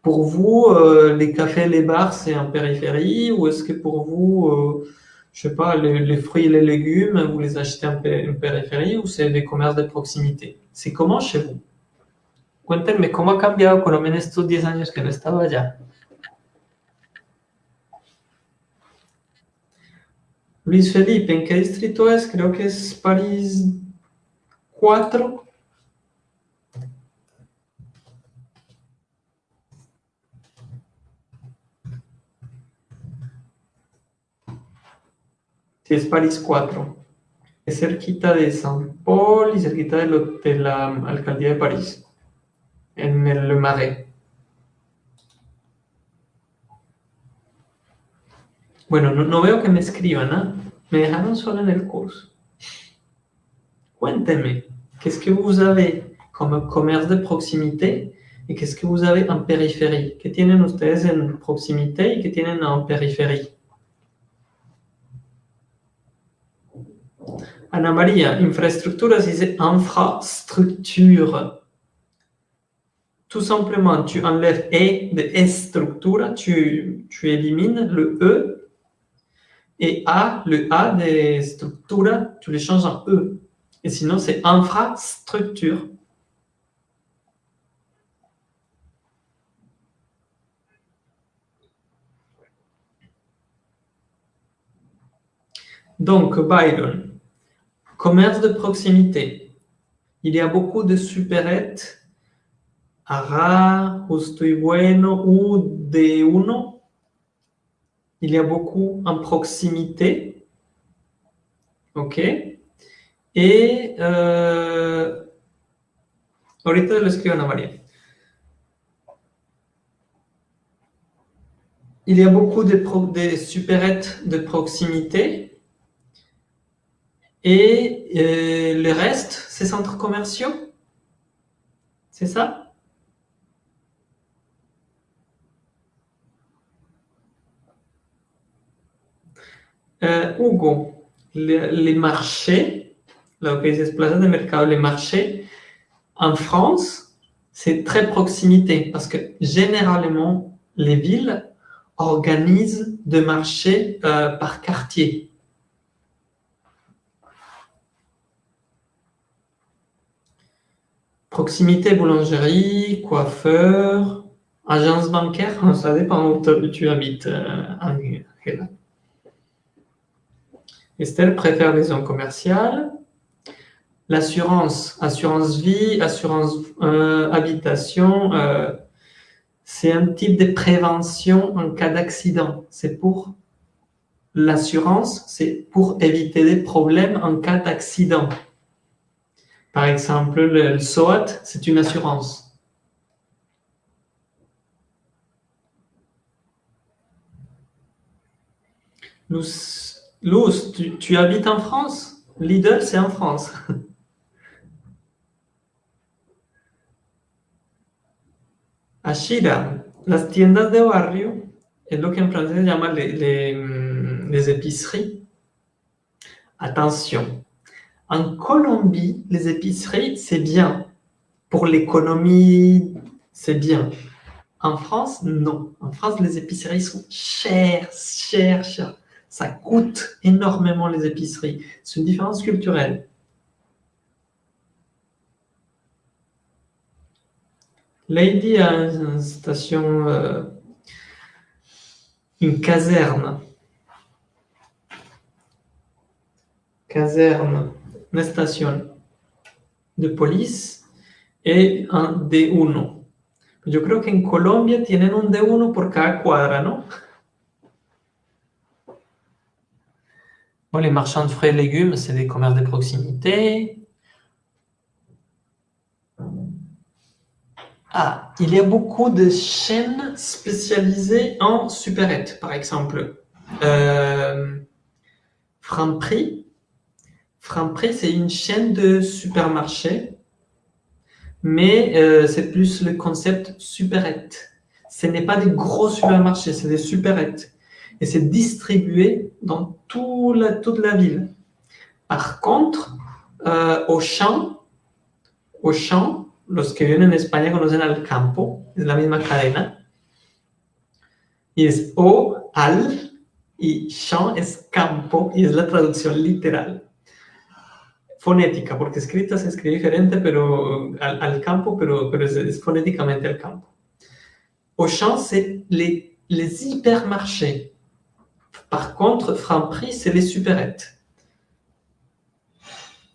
pour vous, euh, les cafés, les bars, c'est en périphérie ou est-ce que pour vous, euh, je sais pas, les, fruits et les légumes, vous les achetez en, périphérie ou c'est des commerces de proximité? C'est comment chez vous? Cuéntenme cómo ha cambiado Colombia estos 10 años que no estaba allá? Luis Felipe, ¿en qué distrito es? Creo que es París 4. Sí, es París 4. Es cerquita de Saint Paul y cerquita de, lo, de la alcaldía de París, en el Marais. Bueno, no, no veo que me escriban, ¿ah? Me dejaron solo en el curso. Cuéntenme, qu'est-ce que vous avez comme commerce de proximité et qu'est-ce que vous avez en périphérie? ¿Qué tienen ustedes en proximité y qué tienen en périphérie? Ana María, infraestructuras dice infrastructure. Tout simplement, tu enlèves E de estructura, tu, tu élimines le E et A, le A des structures, tu les changes en E. Et sinon, c'est infrastructure. Donc, Byron, commerce de proximité. Il y a beaucoup de supérettes, Ara, Estoy Bueno ou de Uno il y a beaucoup en proximité. OK Et euh, ahorita María. Il y a beaucoup de, de supérettes de proximité. Et euh, le reste, c'est centres commerciaux? C'est ça? Euh, Hugo, les, marchés, que se plaza de mercado, les marchés, en France, c'est très proximité parce que généralement, les villes organisent des marchés euh, par quartier. Proximité, boulangerie, coiffeur, agence bancaire, ça dépend où tu habites, euh, Estelle préfère les zones commerciales. L'assurance, assurance vie, assurance euh, habitation, euh, c'est un type de prévention en cas d'accident. C'est pour l'assurance, c'est pour éviter des problèmes en cas d'accident. Par exemple, le, SOAT, c'est une assurance. Luz, tu, habites en France? Lidl, c'est en France. Ashira, las tiendas de barrio es lo que en francés se llama les, les épiceries. Attention, en Colombie, les épiceries, c'est bien. Pour l'économie, c'est bien. En France, non. En France, les épiceries sont chères, chères, chères. Ça coûte énormément les épiceries. C'est une différence culturelle. Lady a une station, euh, une caserne. Caserne, une station de police et un D1. Je crois qu'en Colombie, tienen un D1 por cada cuadra, ¿no? les marchands de fruits et légumes, c'est des commerces de proximité. Ah, il y a beaucoup de chaînes spécialisées en supérettes, par exemple. Euh, Franprix. Franprix, c'est une chaîne de supermarchés, mais euh, c'est plus le concept supérette. Ce n'est pas des gros supermarchés, c'est des supérettes et c'est distribué dans tout toute la ville. Par contre, euh, au champ, au champ, los que viven en España conocen al campo, es la misma cadena, y es o, al, y champ es campo, y es la traducción literal. Fonética, porque escrita se escribe diferente pero al, al campo, pero, pero es, es, fonéticamente al campo. Au champ, c'est les, hypermarchés Par contre, Franprix, c'est les supérettes.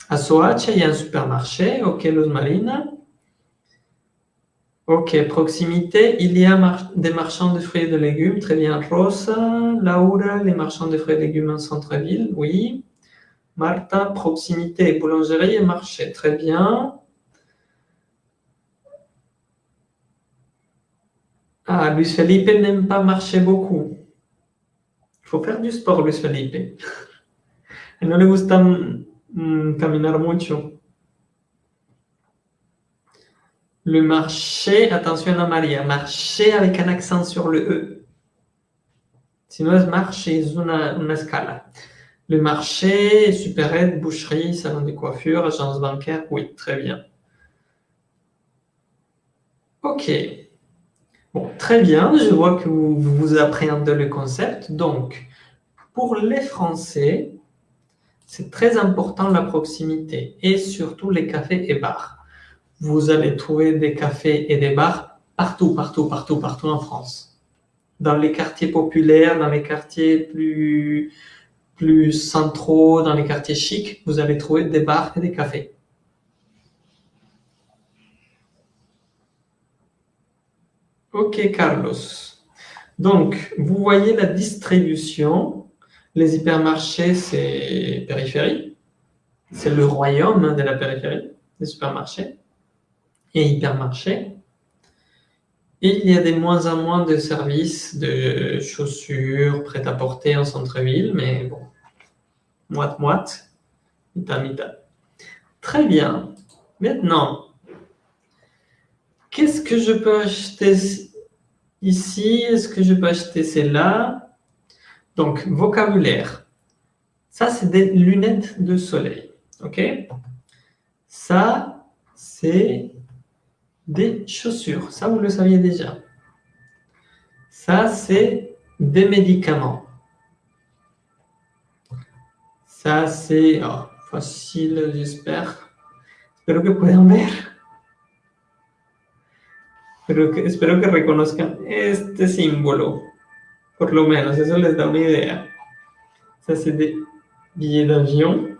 À Soacha, il y a un supermarché, ok, Luz Marina. Ok, proximité, il y a des marchands de fruits et de légumes, très bien. Rosa, Laura, les marchands de fruits et légumes en centre-ville, oui. Marta, proximité, boulangerie et marché, très bien. Ah, Luis Felipe n'aime pas marcher beaucoup. Il faut faire du sport, Luis Felipe. no le gusta caminar mucho. Le marché, attention à Maria, marché avec un accent sur le E. Sinon, marché, es una, una escala. Le marché, supérette, boucherie, salon de coiffure, agence bancaire, oui, très bien. Ok. Bon, très bien, je vois que vous, vous appréhendez le concept. Donc, pour les Français, c'est très important la proximité et surtout les cafés et bars vous allez trouver des cafés et des bars partout, partout, partout, partout en France. Dans les quartiers populaires, dans les quartiers plus, plus centraux, dans les quartiers chics, vous allez trouver des bars et des cafés. Ok, Carlos. Donc, vous voyez la distribution. Les hypermarchés, c'est périphérie. C'est le royaume de la périphérie, les supermarchés et hypermarché. Il y a de moins en moins de services de chaussures prêt-à-porter en centre-ville, mais bon, moite-moite, mita-mita. Très bien. Maintenant, qu'est-ce que je peux acheter ici? Est-ce que je peux acheter celle-là? Donc, vocabulaire. Ça, c'est des lunettes de soleil. OK? Ça, c'est des chaussures. Ça, vous le saviez déjà. Ça, c'est des médicaments. Ça, c'est oh, facile, j'espère. Espero que puedan ver. Pero que, espero que reconozcan este símbolo. Por lo menos, eso les da una idea. Ça, c'est des billets d'avion.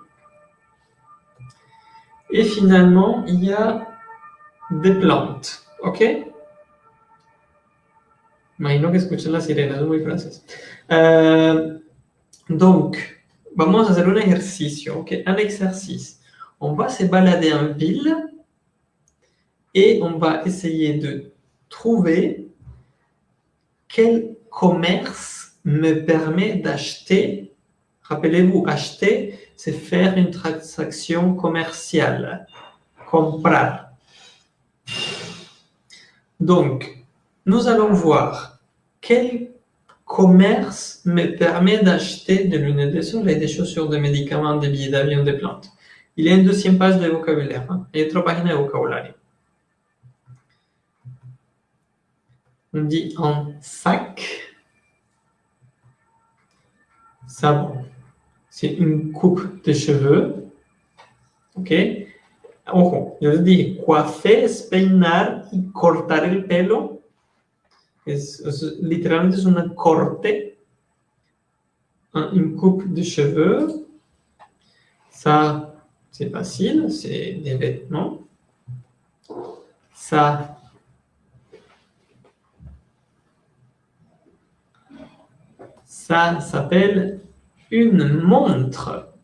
Et finalement, il y a de plantes, ¿ok? Imagino que escuchan las sirenas, muy francés. Euh, donc, vamos a hacer un ejercicio, ¿ok? Un exercice. On va se balader en ville et on va essayer de trouver quel commerce me permet d'acheter. Rappelez-vous, acheter, c'est faire une transaction commerciale. Comprar. Donc, nous allons voir quel commerce me permet d'acheter des lunettes de soleil, des chaussures, des médicaments, des billets d'avion, des plantes. Il y a une deuxième page de vocabulaire. Hein? A trois pages de vocabulaire. On dit en sac, savon. C'est une coupe de cheveux. OK Ojo, yo les dije, coafer es peinar y cortar el pelo. Es, es, literalmente corte, une coupe de cheveux. Ça, c'est facile, c'est des vêtements. Ça, ça s'appelle une montre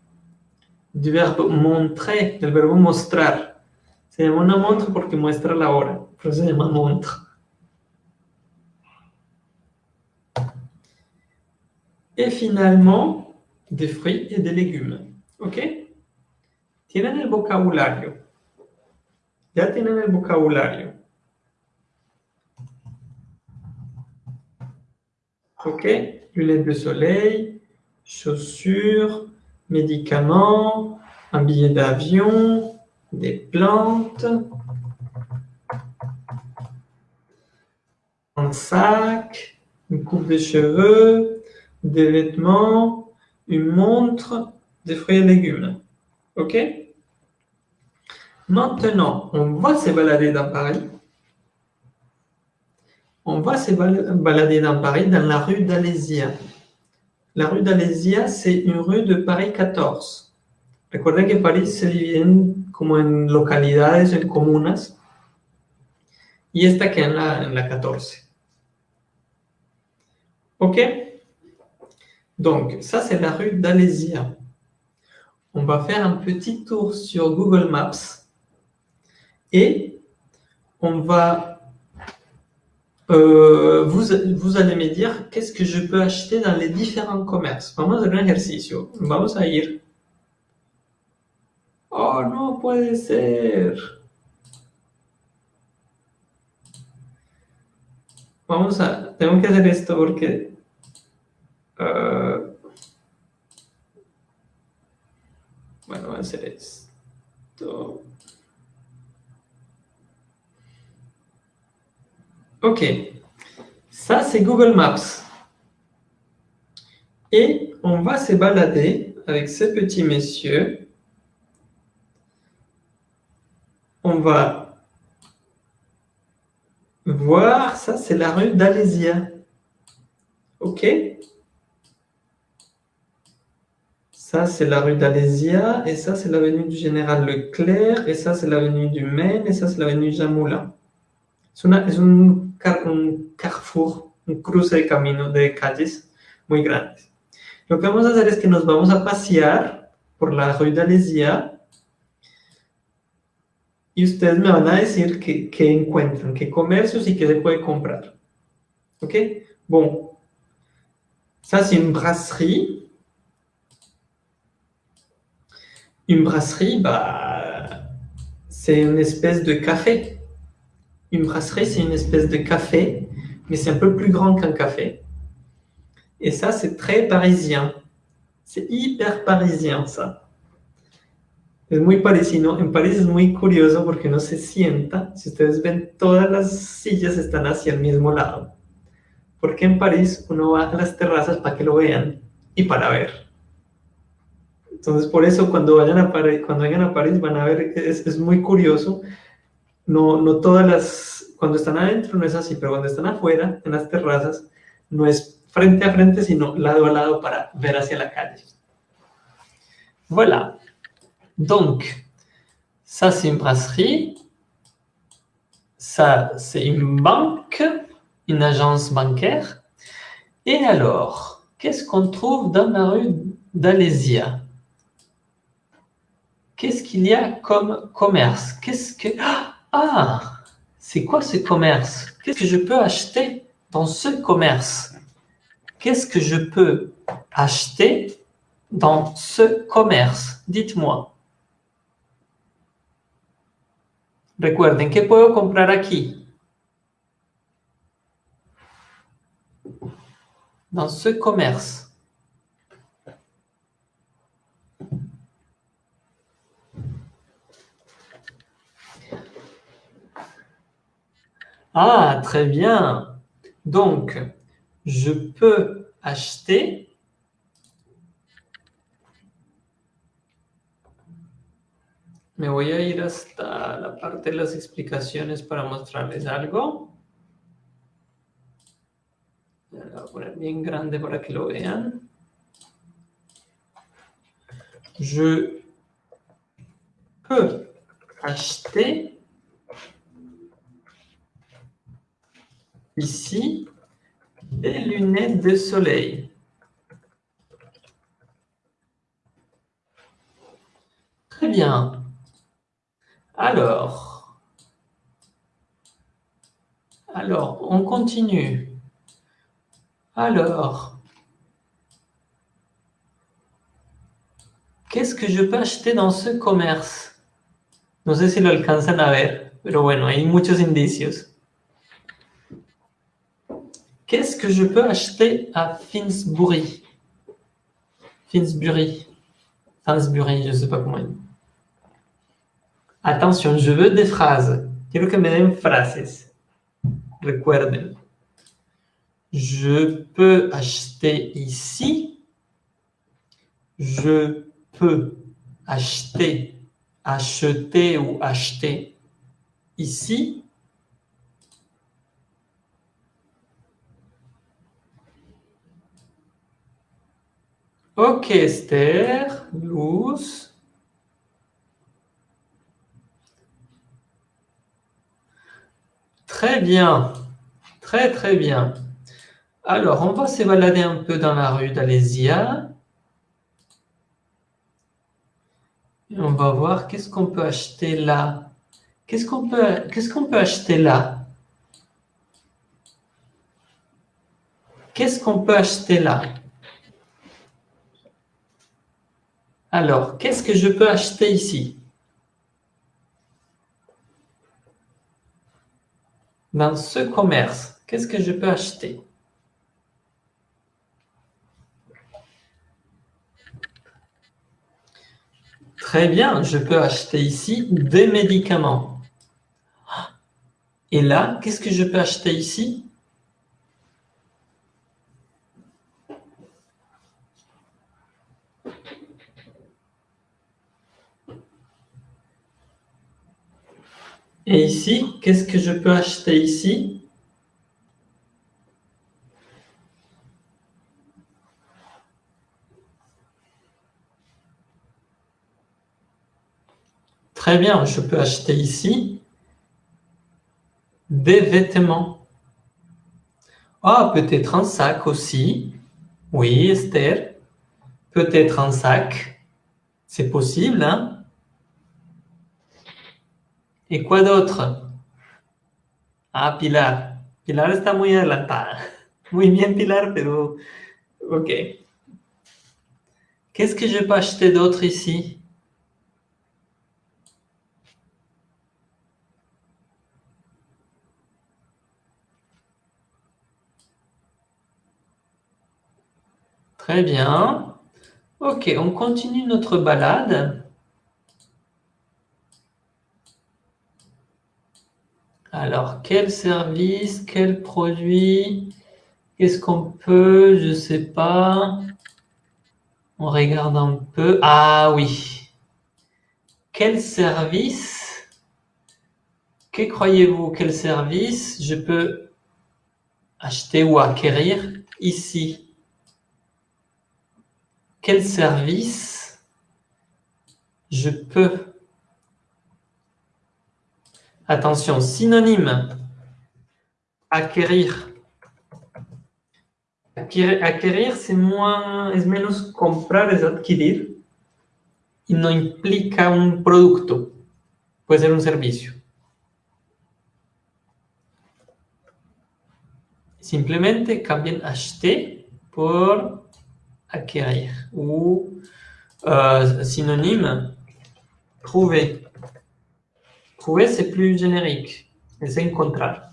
du verbo montrer, del verbo mostrar. Se llama una montre porque muestra la hora, pero se llama montre. Et finalement, des fruits et des légumes. ¿Ok? Tienen el vocabulario. Ya tienen el vocabulario. ¿Ok? Lunettes de soleil, chaussures, médicaments, un billet d'avion, des plantes, un sac, une coupe de cheveux, des vêtements, une montre, des fruits et légumes. OK? Maintenant, on va se balader dans Paris. On va se balader dans Paris, dans la rue d'Alésia. La rue d'Alésia, c'est une rue de Paris 14. Recuerden que París se divide como en localidades, en comunas, y esta queda en la, en la 14. OK? Donc, ça, c'est la rue d'Alésia. On va faire un petit tour sur Google Maps et on va... Euh, vous, vous allez me dire qu'est-ce que je peux acheter dans les différents commerces? Vamos a hacer un ejercicio. Vamos a ir. Oh, no puede ser. Vamos a... Tengo que hacer esto porque... Uh, bueno, voy a hacer esto. Ok, ça c'est Google Maps. Et on va se balader avec ce petit monsieur. On va voir, ça c'est la rue d'Alésia. Ok Ça c'est la rue d'Alésia, et ça c'est l'avenue du Général Leclerc, et ça c'est l'avenue du Maine, et ça c'est l'avenue una, un, carrefour, un cruce de camino de calles muy grandes. Lo que vamos a hacer es que nos vamos a pasear por la Rue d'Alésia y ustedes me van a decir qué, qué encuentran, qué comercios y qué se puede comprar. ¿Ok? Bon. Ça, c'est une brasserie. Une brasserie, bah, c'est une espèce de café. Une brasserie, c'est une espèce de café, mais c'est un peu plus grand qu'un café. Et ça, c'est très parisien. C'est hyper parisien, ça. Es muy parisino. En París es muy curioso porque no se sienta. Si ustedes ven, todas las sillas están hacia el mismo lado. Porque en París uno va a las terrazas para que lo vean y para ver. Entonces, por eso cuando vayan a París, cuando vayan a París van a ver es, es muy curioso no, no todas las, cuando están adentro no es así, pero cuando están afuera, en las terrazas, no es frente a frente, sino lado a lado para ver hacia la calle. Voilà. Donc, ça c'est une brasserie, ça c'est une banque, une agence bancaire. Et alors, qu'est-ce qu'on trouve dans la rue d'Alésia? Qu'est-ce qu'il y a comme commerce? Qu'est-ce que... Ah, c'est quoi ce commerce? Qu'est-ce que je peux acheter dans ce commerce? Qu'est-ce que je peux acheter dans ce commerce? Dites-moi. Recuerden, ¿qué puedo comprar aquí? Dans ce commerce. Ah, très bien. Donc, je peux acheter Me voy a ir hasta la parte de las explicaciones para mostrarles algo. Lo voy a poner bien grande para que lo vean. Je peux acheter ici des lunettes de soleil. Très bien. Alors, alors, on continue. Alors, qu'est-ce que je peux acheter dans ce commerce? No sé si lo alcanzan a ver, pero bueno, hay muchos indicios. Qu'est-ce que je peux acheter à Finsbury? Finsbury. Finsbury, je ne sais pas comment il dit. Attention, je veux des phrases. Quiero que me den frases. Recuerden. Je peux acheter ici. Je peux acheter, acheter ou acheter ici. Ok, Esther, Luz. Très bien. Très, très bien. Alors, on va se balader un peu dans la rue d'Alésia. Et on va voir qu'est-ce qu'on peut acheter là. Qu'est-ce qu'on peut, qu'est-ce qu'on peut acheter là? Qu'est-ce qu'on peut acheter là? Alors, qu'est-ce que je peux acheter ici? Dans ce commerce, qu'est-ce que je peux acheter? Très bien, je peux acheter ici des médicaments. Et là, qu'est-ce que je peux acheter ici? Et ici, qu'est-ce que je peux acheter ici? Très bien, je peux acheter ici des vêtements. Ah, peut-être un sac aussi. Oui, Esther. Peut-être un sac. C'est possible, hein? Et quoi d'autre? Ah, Pilar. Pilar está muy adelantada. Muy bien, Pilar, pero... Ok. Qu'est-ce que je peux acheter d'autre ici? Très bien. Ok, on continue notre balade. Alors, quel service, quel produit, qu'est-ce qu'on peut, je ne sais pas. On regarde un peu. Ah oui. Quel service, que croyez-vous, quel service je peux acheter ou acquérir ici? Quel service je peux Attention, synonyme. Acquérir. Acquérir, c'est moins, es menos comprar, es adquirir. Y no implica un producto. Puede ser un servicio. Simplemente cambien acheter por acquérir. Ou euh, synonyme, trouver. Trouver, c'est plus générique. C'est encontrar.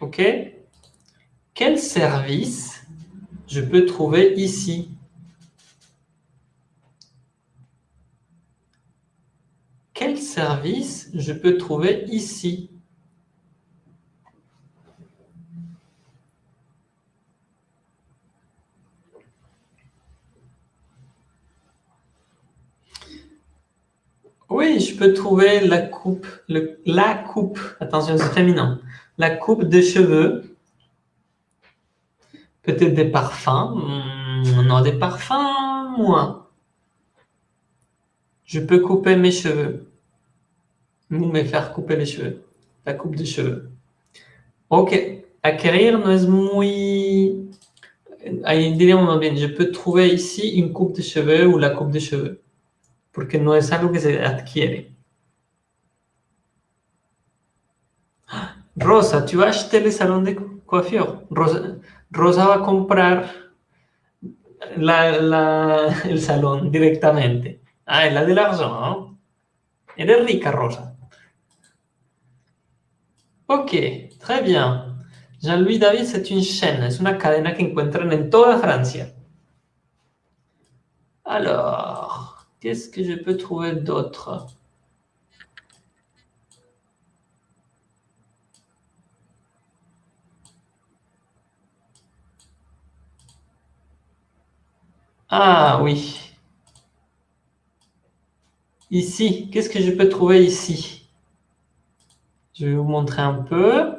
OK Quel service je peux trouver ici? Quel service je peux trouver ici? Oui, je peux trouver la coupe, la coupe, attention c'est féminin, la coupe des cheveux, peut-être des parfums, hmm, non des parfums, moins. Je peux couper mes cheveux, ou me faire couper les cheveux, la coupe des cheveux. Ok, acquérir no es muy... Diríamos bien, je peux trouver ici une coupe de cheveux ou la coupe de cheveux porque no es algo que se adquiere. Rosa, tu vas acheté le salón de coiffure. Rosa, Rosa va a comprar el salón directamente. Ah, es la de la ¿no? Eres rica, Rosa. Ok, très bien. Jean-Louis David, c'est une chaîne, es una cadena que encuentran en toda Francia. Alors, Qu'est-ce que je peux trouver d'autre? Ah oui. Ici, qu'est-ce que je peux trouver ici? Je vais vous montrer un peu.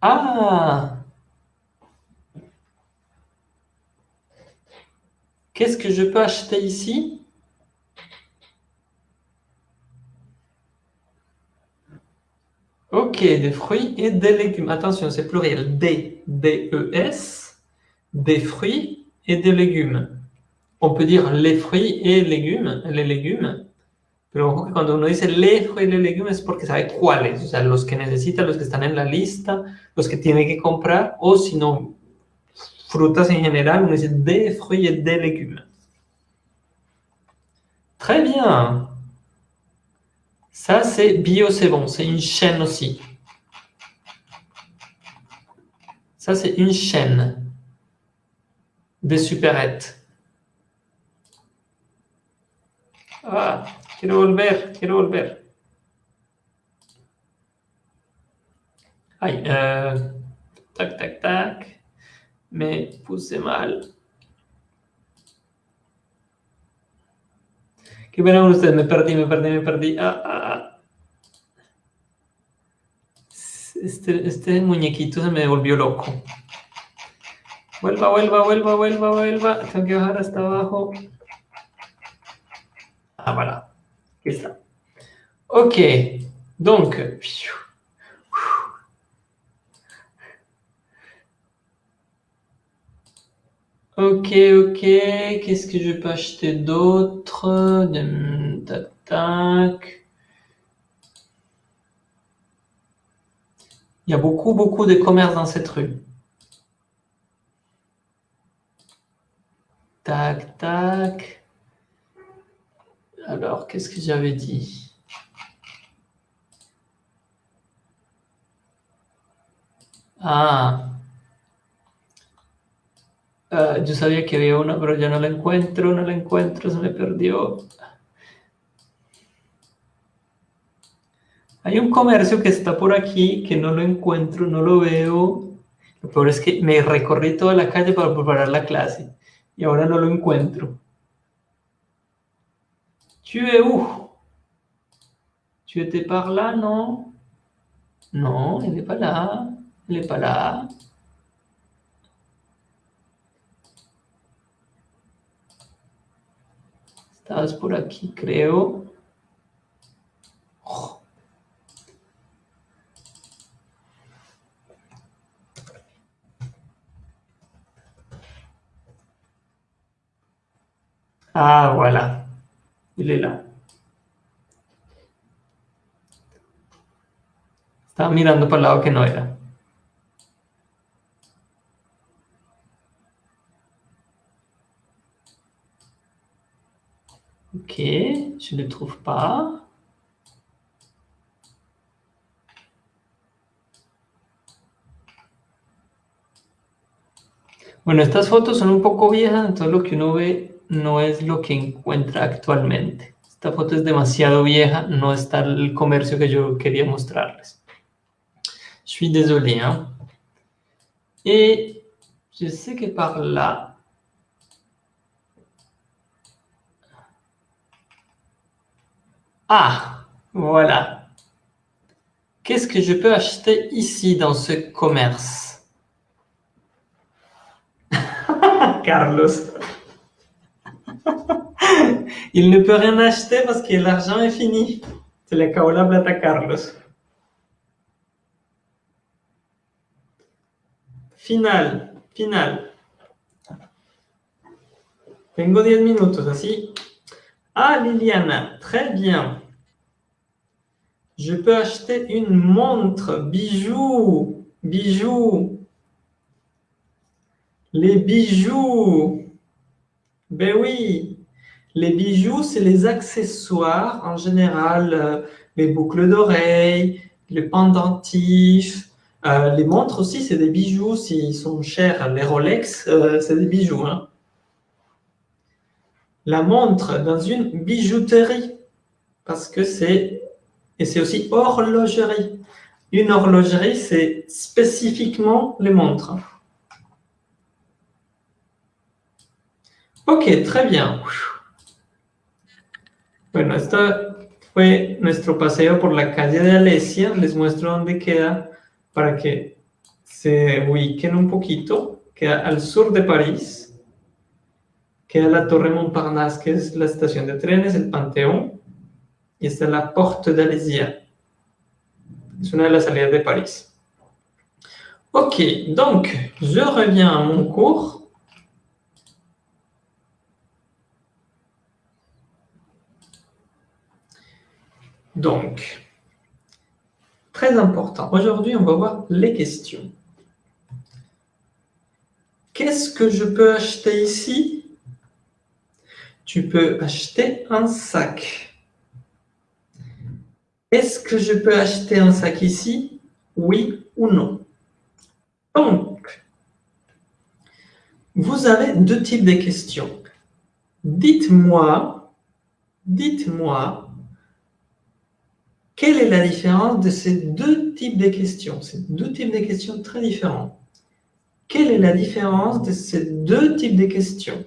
Ah Qu'est-ce que je peux acheter ici? Ok, des fruits et des légumes. Attention, c'est pluriel. Des, D-E-S, des fruits et des légumes. On peut dire les fruits et légumes, les légumes. Pero cuando uno dice fruits y les légumes es porque sabe cuáles, o sea, los que necesita, los que están en la lista, los que tiene que comprar, o si no, frutas en general, uno dice des fruits et des légumes. Très bien. Ça, c'est bio, c'est bon. C'est une chaîne aussi. Ça, c'est une chaîne de supérettes. Ah, quiero volver, quiero volver. Aïe, euh, tac, tac, tac. Mais poussez mal. ¿Qué pena con ustedes? Me perdí, me perdí, me perdí. Ah, ah, ah. Este, este muñequito se me devolvió loco. Vuelva, vuelva, vuelva, vuelva, vuelva. Tengo que bajar hasta abajo. Ah, voilà. Está. Ok. Donc, Ok, ok. Qu'est-ce que je peux acheter d'autre? Tac, tac. Il y a beaucoup, beaucoup de commerces dans cette rue. Tac, tac. Alors, qu'est-ce que j'avais dit Ah Uh, yo sabía que había una, pero ya no la encuentro, no la encuentro, se me perdió. Hay un comercio que está por aquí, que no lo encuentro, no lo veo. Lo peor es que me recorrí toda la calle para preparar la clase y ahora no lo encuentro. Tu es où? Tu étais par là, non? Non, il n'est pas là. Il n'est pas là. Estás por aquí, creo. Ah, voilà. Estaba mirando para el lado que no era. Ok, je ne trouve pas. Bueno, estas fotos son un poco viejas, entonces lo que uno ve no es lo que encuentra actualmente. Esta foto es demasiado vieja, no está el comercio que yo quería mostrarles. Je suis désolé. Hein? Et je sais que par là, Ah, voilà. Qu'est-ce que je peux acheter ici dans ce commerce Carlos. Il ne peut rien acheter parce que l'argent est fini. C'est la caola plata Carlos. Final, final. Tengo 10 minutos, así ah, Liliana, très bien. Je peux acheter une montre, bijoux, bijoux. Les bijoux. Ben oui, les bijoux, c'est les accessoires en général, euh, les boucles d'oreilles, les pendentifs. Euh, les montres aussi, c'est des bijoux. S'ils sont chers, les Rolex, euh, c'est des bijoux. Hein la montre dans une bijouterie parce que c'est et c'est aussi horlogerie. Une horlogerie, c'est spécifiquement les montres. Ok, très bien. Bueno, esto fue nuestro paseo por la calle de Alesia. Les muestro dónde queda para que se ubiquen un poquito, queda al sur de París, queda la Torre Montparnasse, que es la estación de trenes, el Panteón, y está la Porte d'Alésia. Es una de las salidas de París. Ok, donc, je reviens à mon cours. Donc, très important. Aujourd'hui, on va voir les questions. Qu'est-ce que je peux acheter ici? Tu peux acheter un sac. Est-ce que je peux acheter un sac ici? Oui ou non? Donc, vous avez deux types de questions. Dites-moi, dites-moi, quelle est la différence de ces deux types de questions? Ces deux types de questions très différents. Quelle est la différence de ces deux types de questions?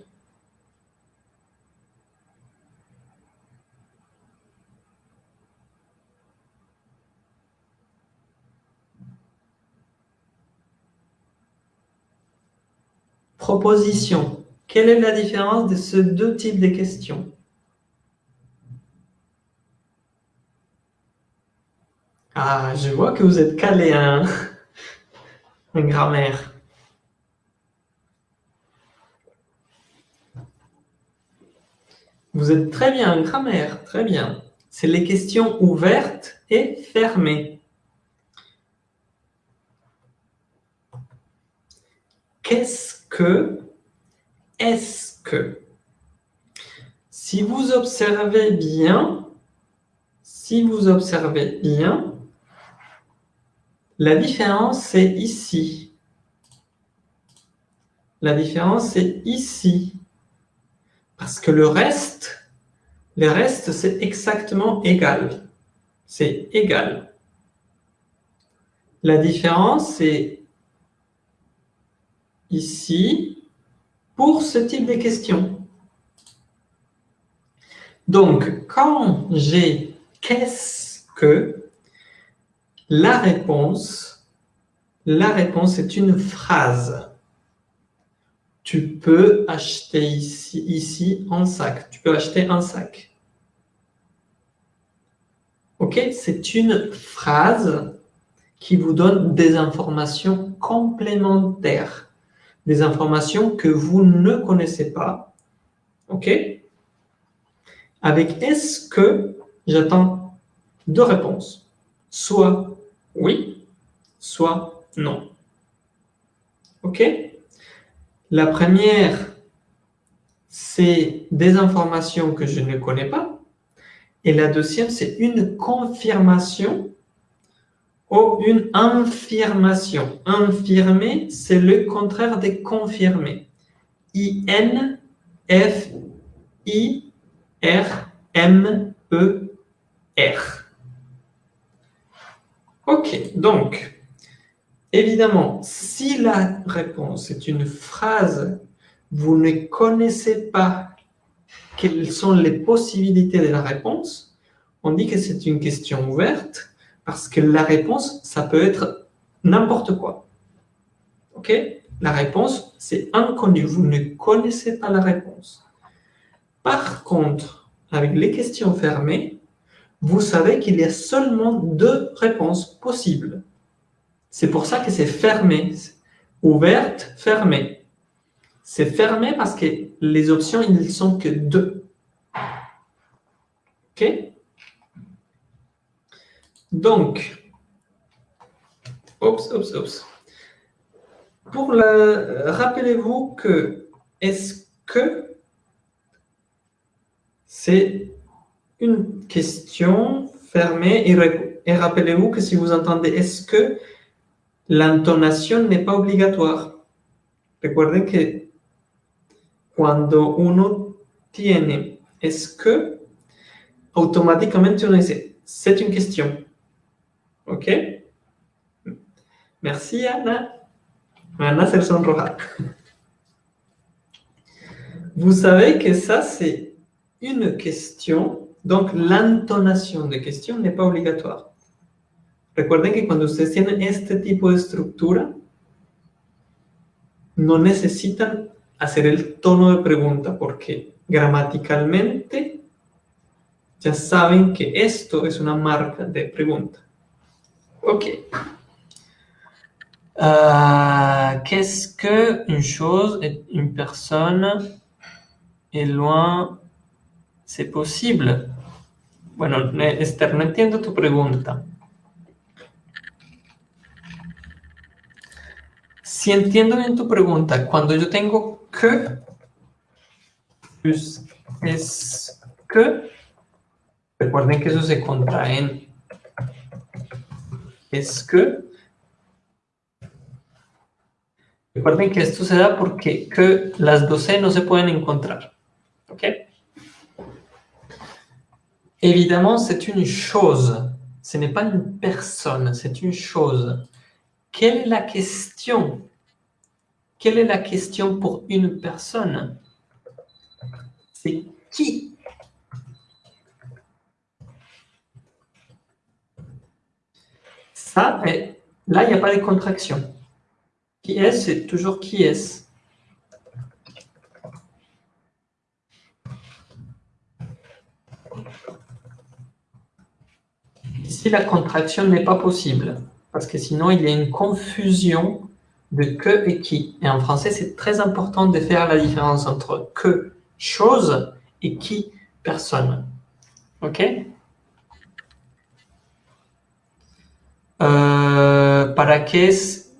Proposition. Quelle est la différence de ces deux types de questions? Ah, je vois que vous êtes calé en, en grammaire. Vous êtes très bien en grammaire, très bien. C'est les questions ouvertes et fermées. Qu'est-ce que Est-ce que Si vous observez bien, si vous observez bien, la différence c'est ici. La différence c'est ici. Parce que le reste, le reste c'est exactement égal. C'est égal. La différence c'est ici pour ce type de questions. Donc, quand j'ai « qu'est-ce que ?» La réponse, la réponse est une phrase. Tu peux acheter ici, ici un sac. Tu peux acheter un sac. Ok? C'est une phrase qui vous donne des informations complémentaires des informations que vous ne connaissez pas. OK? Avec est-ce que, j'attends deux réponses. Soit oui, soit non. OK La première, c'est des informations que je ne connais pas. Et la deuxième, c'est une confirmation ou une affirmation. Infirmer, c'est le contraire de confirmer. I-N, F, I, R, M, E, R. Ok, donc, évidemment, si la réponse est une phrase, vous ne connaissez pas quelles sont les possibilités de la réponse, on dit que c'est une question ouverte, parce que la réponse, ça peut être n'importe quoi. OK? La réponse, c'est inconnu. Vous ne connaissez pas la réponse. Par contre, avec les questions fermées, vous savez qu'il y a seulement deux réponses possibles. C'est pour ça que c'est fermé. Ouverte, fermée. C'est fermé parce que les options, ils ne sont que deux. OK? Donc, oups, oups, oups. Pour le, rappelez-vous que est-ce que c'est une question fermée et, rappelez-vous que si vous entendez est-ce que l'intonation n'est pas obligatoire? Recuerden que cuando uno tiene est-ce que, automáticamente uno dice c'est une question. OK? Merci, Anna. Anna se sonroja. Vous savez que ça, c'est une question. Donc, l'intonation de question n'est pas obligatoire. Recuerden que cuando ustedes tienen este tipo de estructura, no necesitan hacer el tono de pregunta porque gramaticalmente ya saben que esto es una marca de pregunta. Ok. Euh, Qu'est-ce que une chose une personne est loin C'est possible. Bueno, Esther, no entiendo tu pregunta. Si entiendo bien tu pregunta, cuando yo tengo que, pues es que, recuerden que eso se contrae en es que, recuerden que esto se da porque que las dos C no se pueden encontrar. ¿Ok? Évidemment, c'est une chose. Ce n'est pas une personne, c'est une chose. Quelle est la question? Quelle est la question pour une personne? C'est qui? Ça, là, il n'y a pas de contraction. Qui est, c'est toujours qui est. Ici, la contraction n'est pas possible, parce que sinon, il y a une confusion de que et qui. Et en français, c'est très important de faire la différence entre que, chose, et qui, personne. OK? Euh, ¿Para qué es?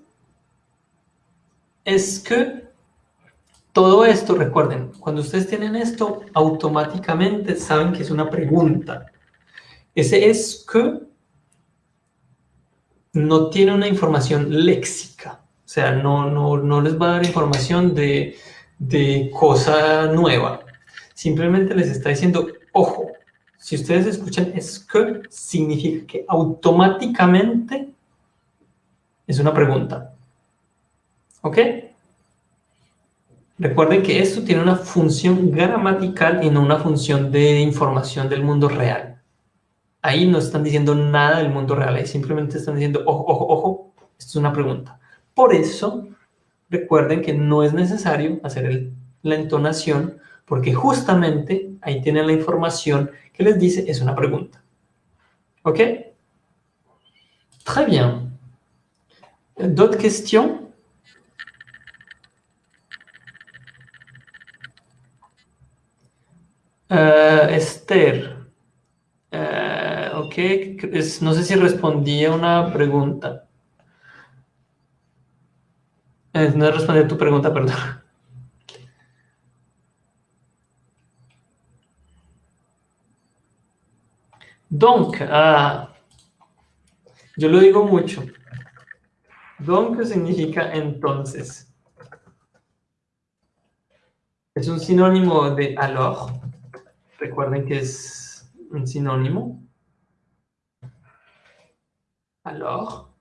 Es que todo esto, recuerden, cuando ustedes tienen esto, automáticamente saben que es una pregunta. Es que no tiene una información léxica. O sea, no, no, no les va a dar información de, de cosa nueva. Simplemente les está diciendo, ojo, si ustedes escuchan es que, significa que automáticamente es una pregunta. ¿Ok? Recuerden que esto tiene una función gramatical y no una función de información del mundo real. Ahí no están diciendo nada del mundo real, ahí simplemente están diciendo, ojo, ojo, ojo, esto es una pregunta. Por eso, recuerden que no es necesario hacer la entonación, porque justamente ahí tienen la información que les dice es una pregunta. ¿Ok? Très bien. D'autres questions uh, Esther. Uh, ok, no sé si respondí a una pregunta. Eh, no he respondido a tu pregunta, perdón. Donc, ah, yo lo digo mucho. Donc significa entonces. Es un sinónimo de alors. Recuerden que es un sinónimo. Alors.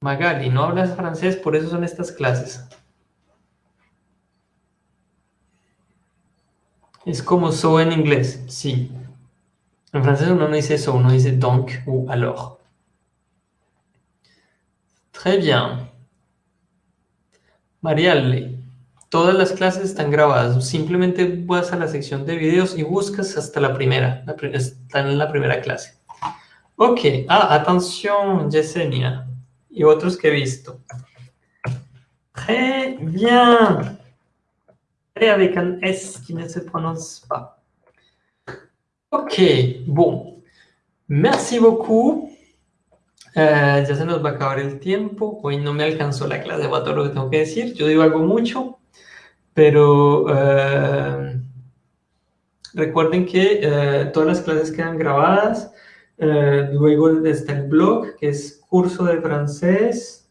Magali, no hablas francés, por eso son estas clases. Es como so en inglés, sí. En francés uno no dice so, uno dice donc ou alors. Très bien. Mariale, todas las clases están grabadas. Simplemente vas a la sección de videos y buscas hasta la primera. están en la primera clase. Ok. Ah, atención, Yesenia y otros que he visto. Très bien. Et avec un S qui ne se prononce pas. Ok, bon. Merci beaucoup. Eh, ya se nos va a acabar el tiempo. Hoy no me alcanzó la clase para todo lo que tengo que decir. Yo digo algo mucho, pero eh, recuerden que eh, todas las clases quedan grabadas. luego está el blog, que es curso de francés,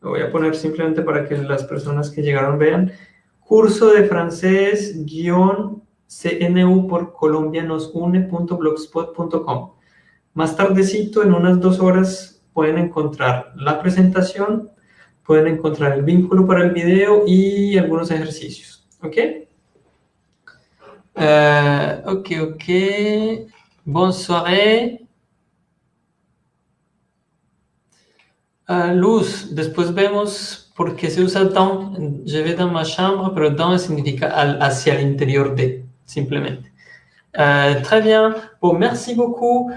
lo voy a poner simplemente para que las personas que llegaron vean, curso de francés guion cnu por colombianosune.blogspot.com. Más tardecito, en unas dos horas, pueden encontrar la presentación, pueden encontrar el vínculo para el video y algunos ejercicios. ¿Ok? Uh, ok, ok. Bonne soirée. Ah, luz, después vemos por qué se usa dans. Je vais dans ma chambre, pero dans significa al- hacia el de, simplemente. Euh, très bien. Bon, merci beaucoup.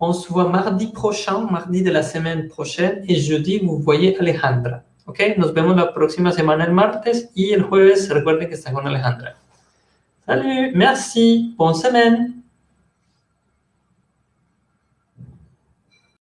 On se voit mardi prochain, mardi de la semaine prochaine, et jeudi, vous voyez Alejandra. ¿Ok? Nos vemos la próxima semana el martes y el jueves, recuerden que está con Alejandra. Salut, merci, bonne semaine.